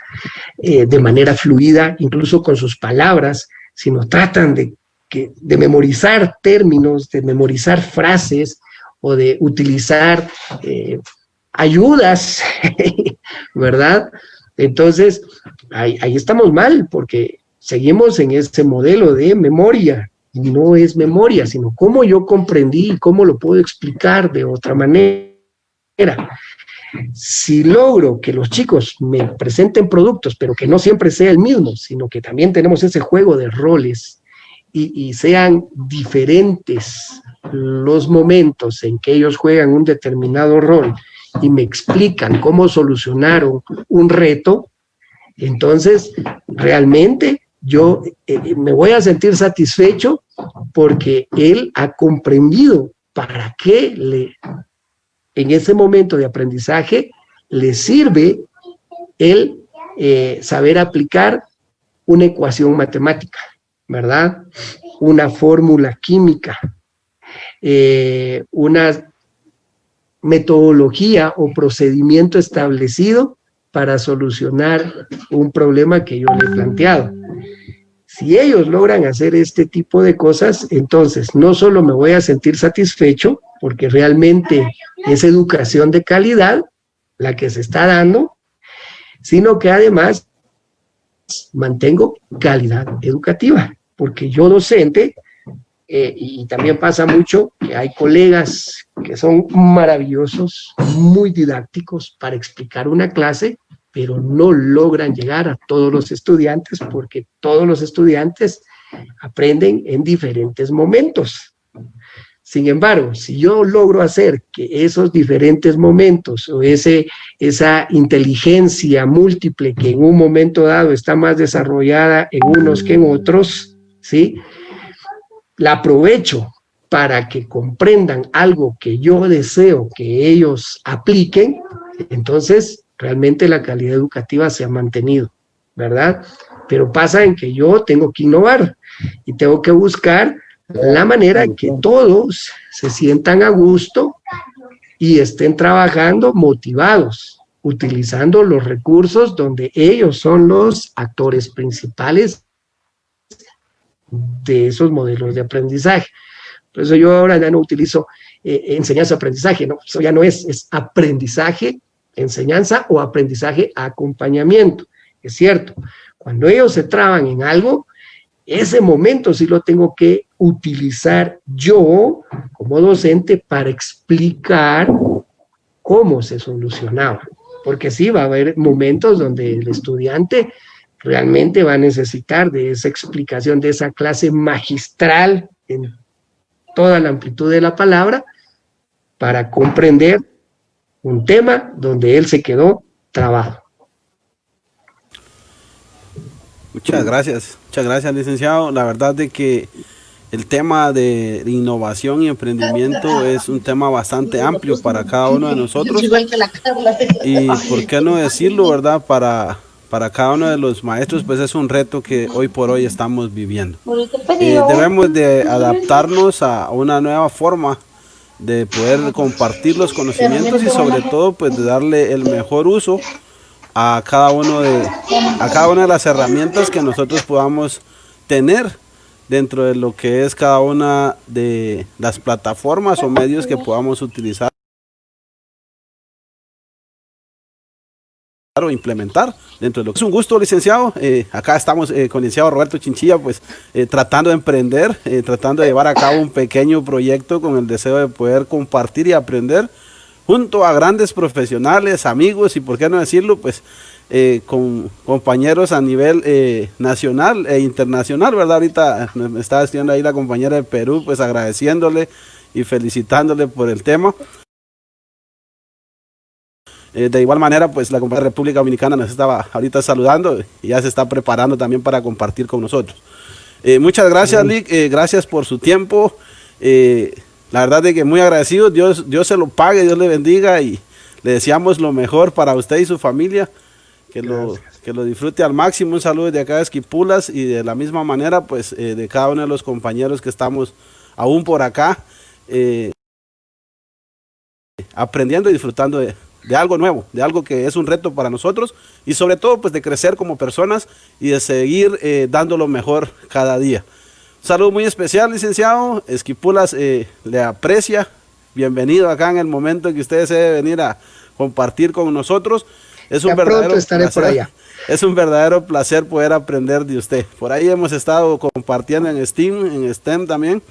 eh, de manera fluida, incluso con sus palabras, sino tratan de memorizar términos, de memorizar frases o de utilizar eh, ayudas, ¿verdad? Entonces, ahí, ahí estamos mal, porque seguimos en ese modelo de memoria, y no es memoria, sino cómo yo comprendí y cómo lo puedo explicar de otra manera. Si logro que los chicos me presenten productos, pero que no siempre sea el mismo, sino que también tenemos ese juego de roles y, sean diferentes los momentos en que ellos juegan un determinado rol y me explican cómo solucionaron un reto, entonces realmente yo eh, me voy a sentir satisfecho porque él ha comprendido para qué le en ese momento de aprendizaje le sirve el eh, saber aplicar una ecuación matemática, ¿verdad? Una fórmula química, eh, una metodología o procedimiento establecido para solucionar un problema que yo le he planteado. Si ellos logran hacer este tipo de cosas, entonces no solo me voy a sentir satisfecho, porque realmente es educación de calidad la que se está dando, sino que además mantengo calidad educativa, porque yo docente, eh, y también pasa mucho que hay colegas que son maravillosos, muy didácticos para explicar una clase, pero no logran llegar a todos los estudiantes porque todos los estudiantes aprenden en diferentes momentos. Sin embargo, si yo logro hacer que esos diferentes momentos o ese, esa inteligencia múltiple que en un momento dado está más desarrollada en unos que en otros, ¿sí? La aprovecho para que comprendan algo que yo deseo que ellos apliquen, entonces realmente la calidad educativa se ha mantenido, ¿verdad? Pero pasa en que yo tengo que innovar y tengo que buscar la manera en que todos se sientan a gusto y estén trabajando motivados, utilizando los recursos donde ellos son los actores principales de esos modelos de aprendizaje. Por eso yo ahora ya no utilizo eh, enseñanza-aprendizaje, no, eso ya no es, es aprendizaje, enseñanza o aprendizaje acompañamiento. Es cierto, cuando ellos se traban en algo, ese momento sí lo tengo que utilizar yo como docente para explicar cómo se solucionaba. Porque sí, va a haber momentos donde el estudiante realmente va a necesitar de esa explicación, de esa clase magistral en toda la amplitud de la palabra, para comprender un tema donde él se quedó trabado. Muchas gracias, muchas gracias licenciado. La verdad de que el tema de innovación y emprendimiento es un tema bastante amplio para cada uno de nosotros. Y por qué no decirlo, ¿verdad? Para, para cada uno de los maestros, pues es un reto que hoy por hoy estamos viviendo. Eh, debemos de adaptarnos a una nueva forma de poder compartir los conocimientos y sobre todo pues de darle el mejor uso a cada uno de a cada una de las herramientas que nosotros podamos tener dentro de lo que es cada una de las plataformas o medios que podamos utilizar o implementar dentro de lo que es un gusto licenciado. Eh, acá estamos eh, con el licenciado Roberto Chinchilla pues eh, tratando de emprender tratando de llevar a cabo un pequeño proyecto con el deseo de poder compartir y aprender junto a grandes profesionales amigos y por qué no decirlo pues con compañeros a nivel nacional e internacional verdad ahorita me estaba diciendo ahí la compañera de Perú pues agradeciéndole y felicitándole por el tema eh, de igual manera, pues la compañía República Dominicana nos estaba ahorita saludando y ya se está preparando también para compartir con nosotros. Eh, muchas gracias, Lick, eh, gracias por su tiempo. la verdad es que muy agradecido, Dios, Dios se lo pague, Dios le bendiga y le deseamos lo mejor para usted y su familia, que lo, que lo disfrute al máximo. Un saludo de acá de Esquipulas y de la misma manera, pues de cada uno de los compañeros que estamos aún por acá, aprendiendo y disfrutando de, de algo nuevo, de algo que es un reto para nosotros y sobre todo pues de crecer como personas y de seguir eh, dando lo mejor cada día. Un saludo muy especial, licenciado. Esquipulas eh, le aprecia. Bienvenido acá en el momento en que usted se debe venir a compartir con nosotros. Es un verdadero estaré por allá. Es un verdadero placer poder aprender de usted. Por ahí hemos estado compartiendo en Steam, en STEM también.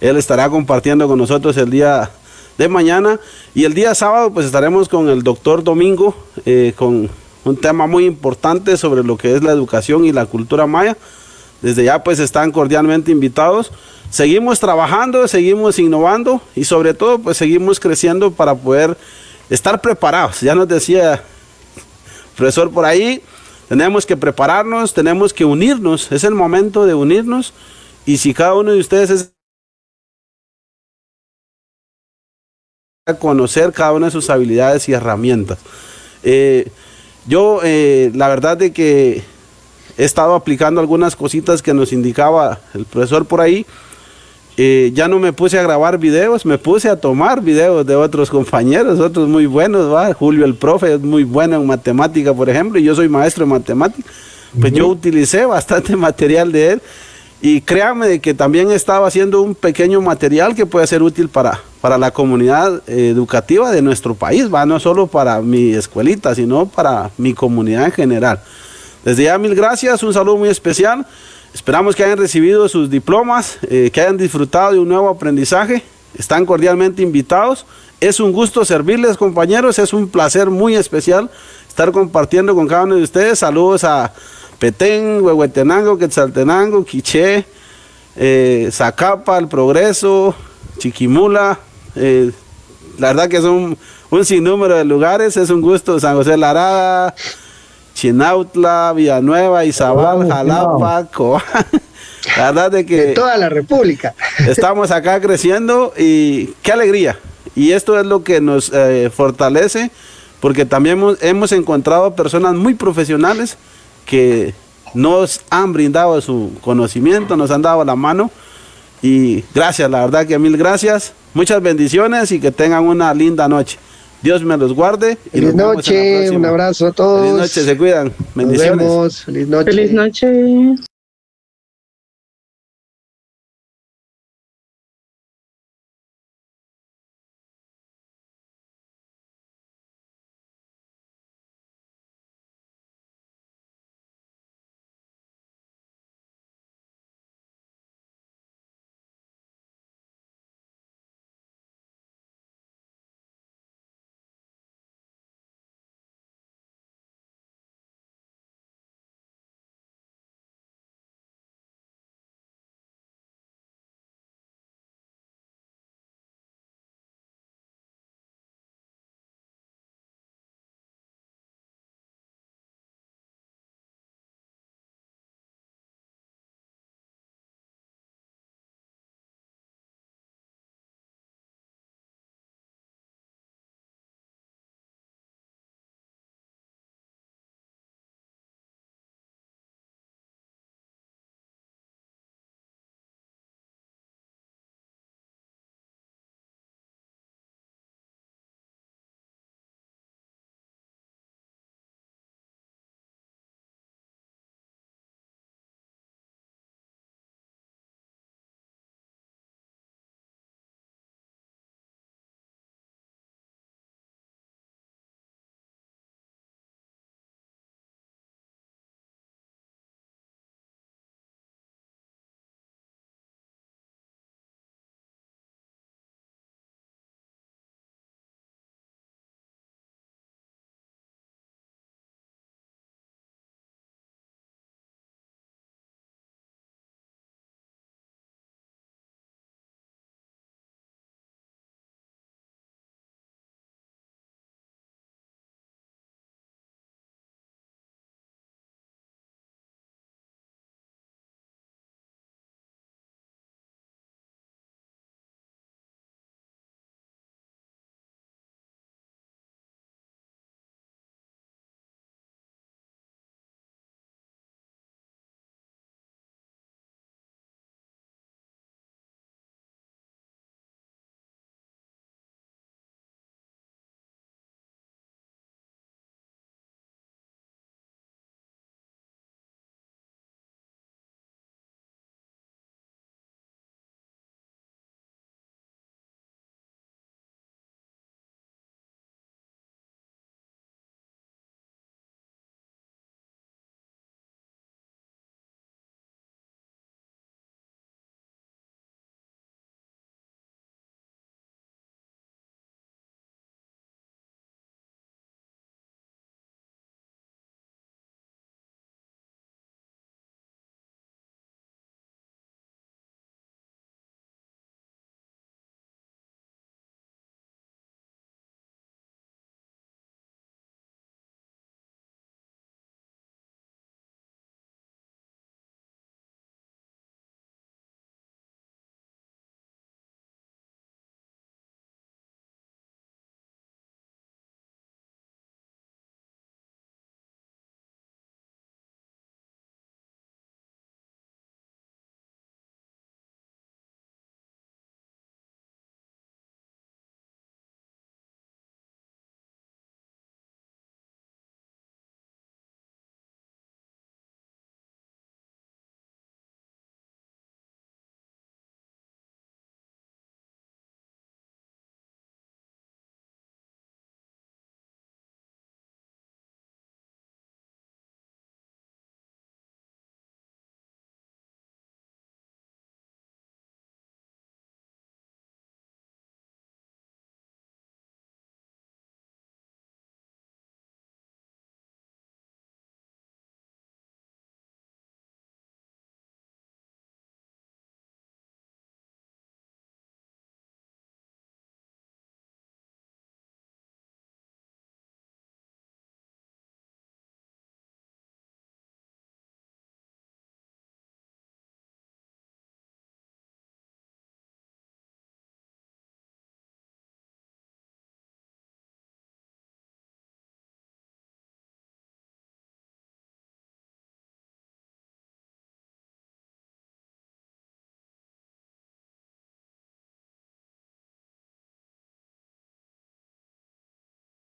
Él estará compartiendo con nosotros el día de mañana y el día sábado pues estaremos con el doctor Domingo eh, con un tema muy importante sobre lo que es la educación y la cultura maya. Desde ya pues están cordialmente invitados. Seguimos trabajando, seguimos innovando y sobre todo pues seguimos creciendo para poder estar preparados. Ya nos decía el profesor por ahí, tenemos que prepararnos, tenemos que unirnos, es el momento de unirnos y si cada uno de ustedes es conocer cada una de sus habilidades y herramientas. Eh, yo, eh, la verdad de que he estado aplicando algunas cositas que nos indicaba el profesor por ahí. Eh, ya no me puse a grabar videos, me puse a tomar videos de otros compañeros, otros muy buenos, ¿va? Julio el profe es muy bueno en matemática, por ejemplo, y yo soy maestro de matemática. Pues yo utilicé bastante material de él y créame de que también estaba haciendo un pequeño material que puede ser útil para, para la comunidad educativa de nuestro país, va no solo para mi escuelita, sino para mi comunidad en general. Desde ya mil gracias, un saludo muy especial. Esperamos que hayan recibido sus diplomas, eh, que hayan disfrutado de un nuevo aprendizaje. Están cordialmente invitados. Es un gusto servirles, compañeros. Es un placer muy especial estar compartiendo con cada uno de ustedes. Saludos a Petén, Huehuetenango, Quetzaltenango, Quiché, eh, Zacapa, El Progreso, Chiquimula. Eh, la verdad que son un sinnúmero de lugares. Es un gusto. San José Larada, Chinautla, Villanueva, Izabal, Jalapa, La verdad de que... De toda la República. Estamos acá creciendo y qué alegría. Y esto es lo que nos eh, fortalece porque también hemos, encontrado personas muy profesionales que nos han brindado su conocimiento, nos han dado la mano y gracias, la verdad que mil gracias, muchas bendiciones y que tengan una linda noche. Dios me los guarde. Y Feliz noche, un abrazo a todos. Feliz noche, se cuidan. Bendiciones. Nos vemos. Feliz noche. Feliz noche.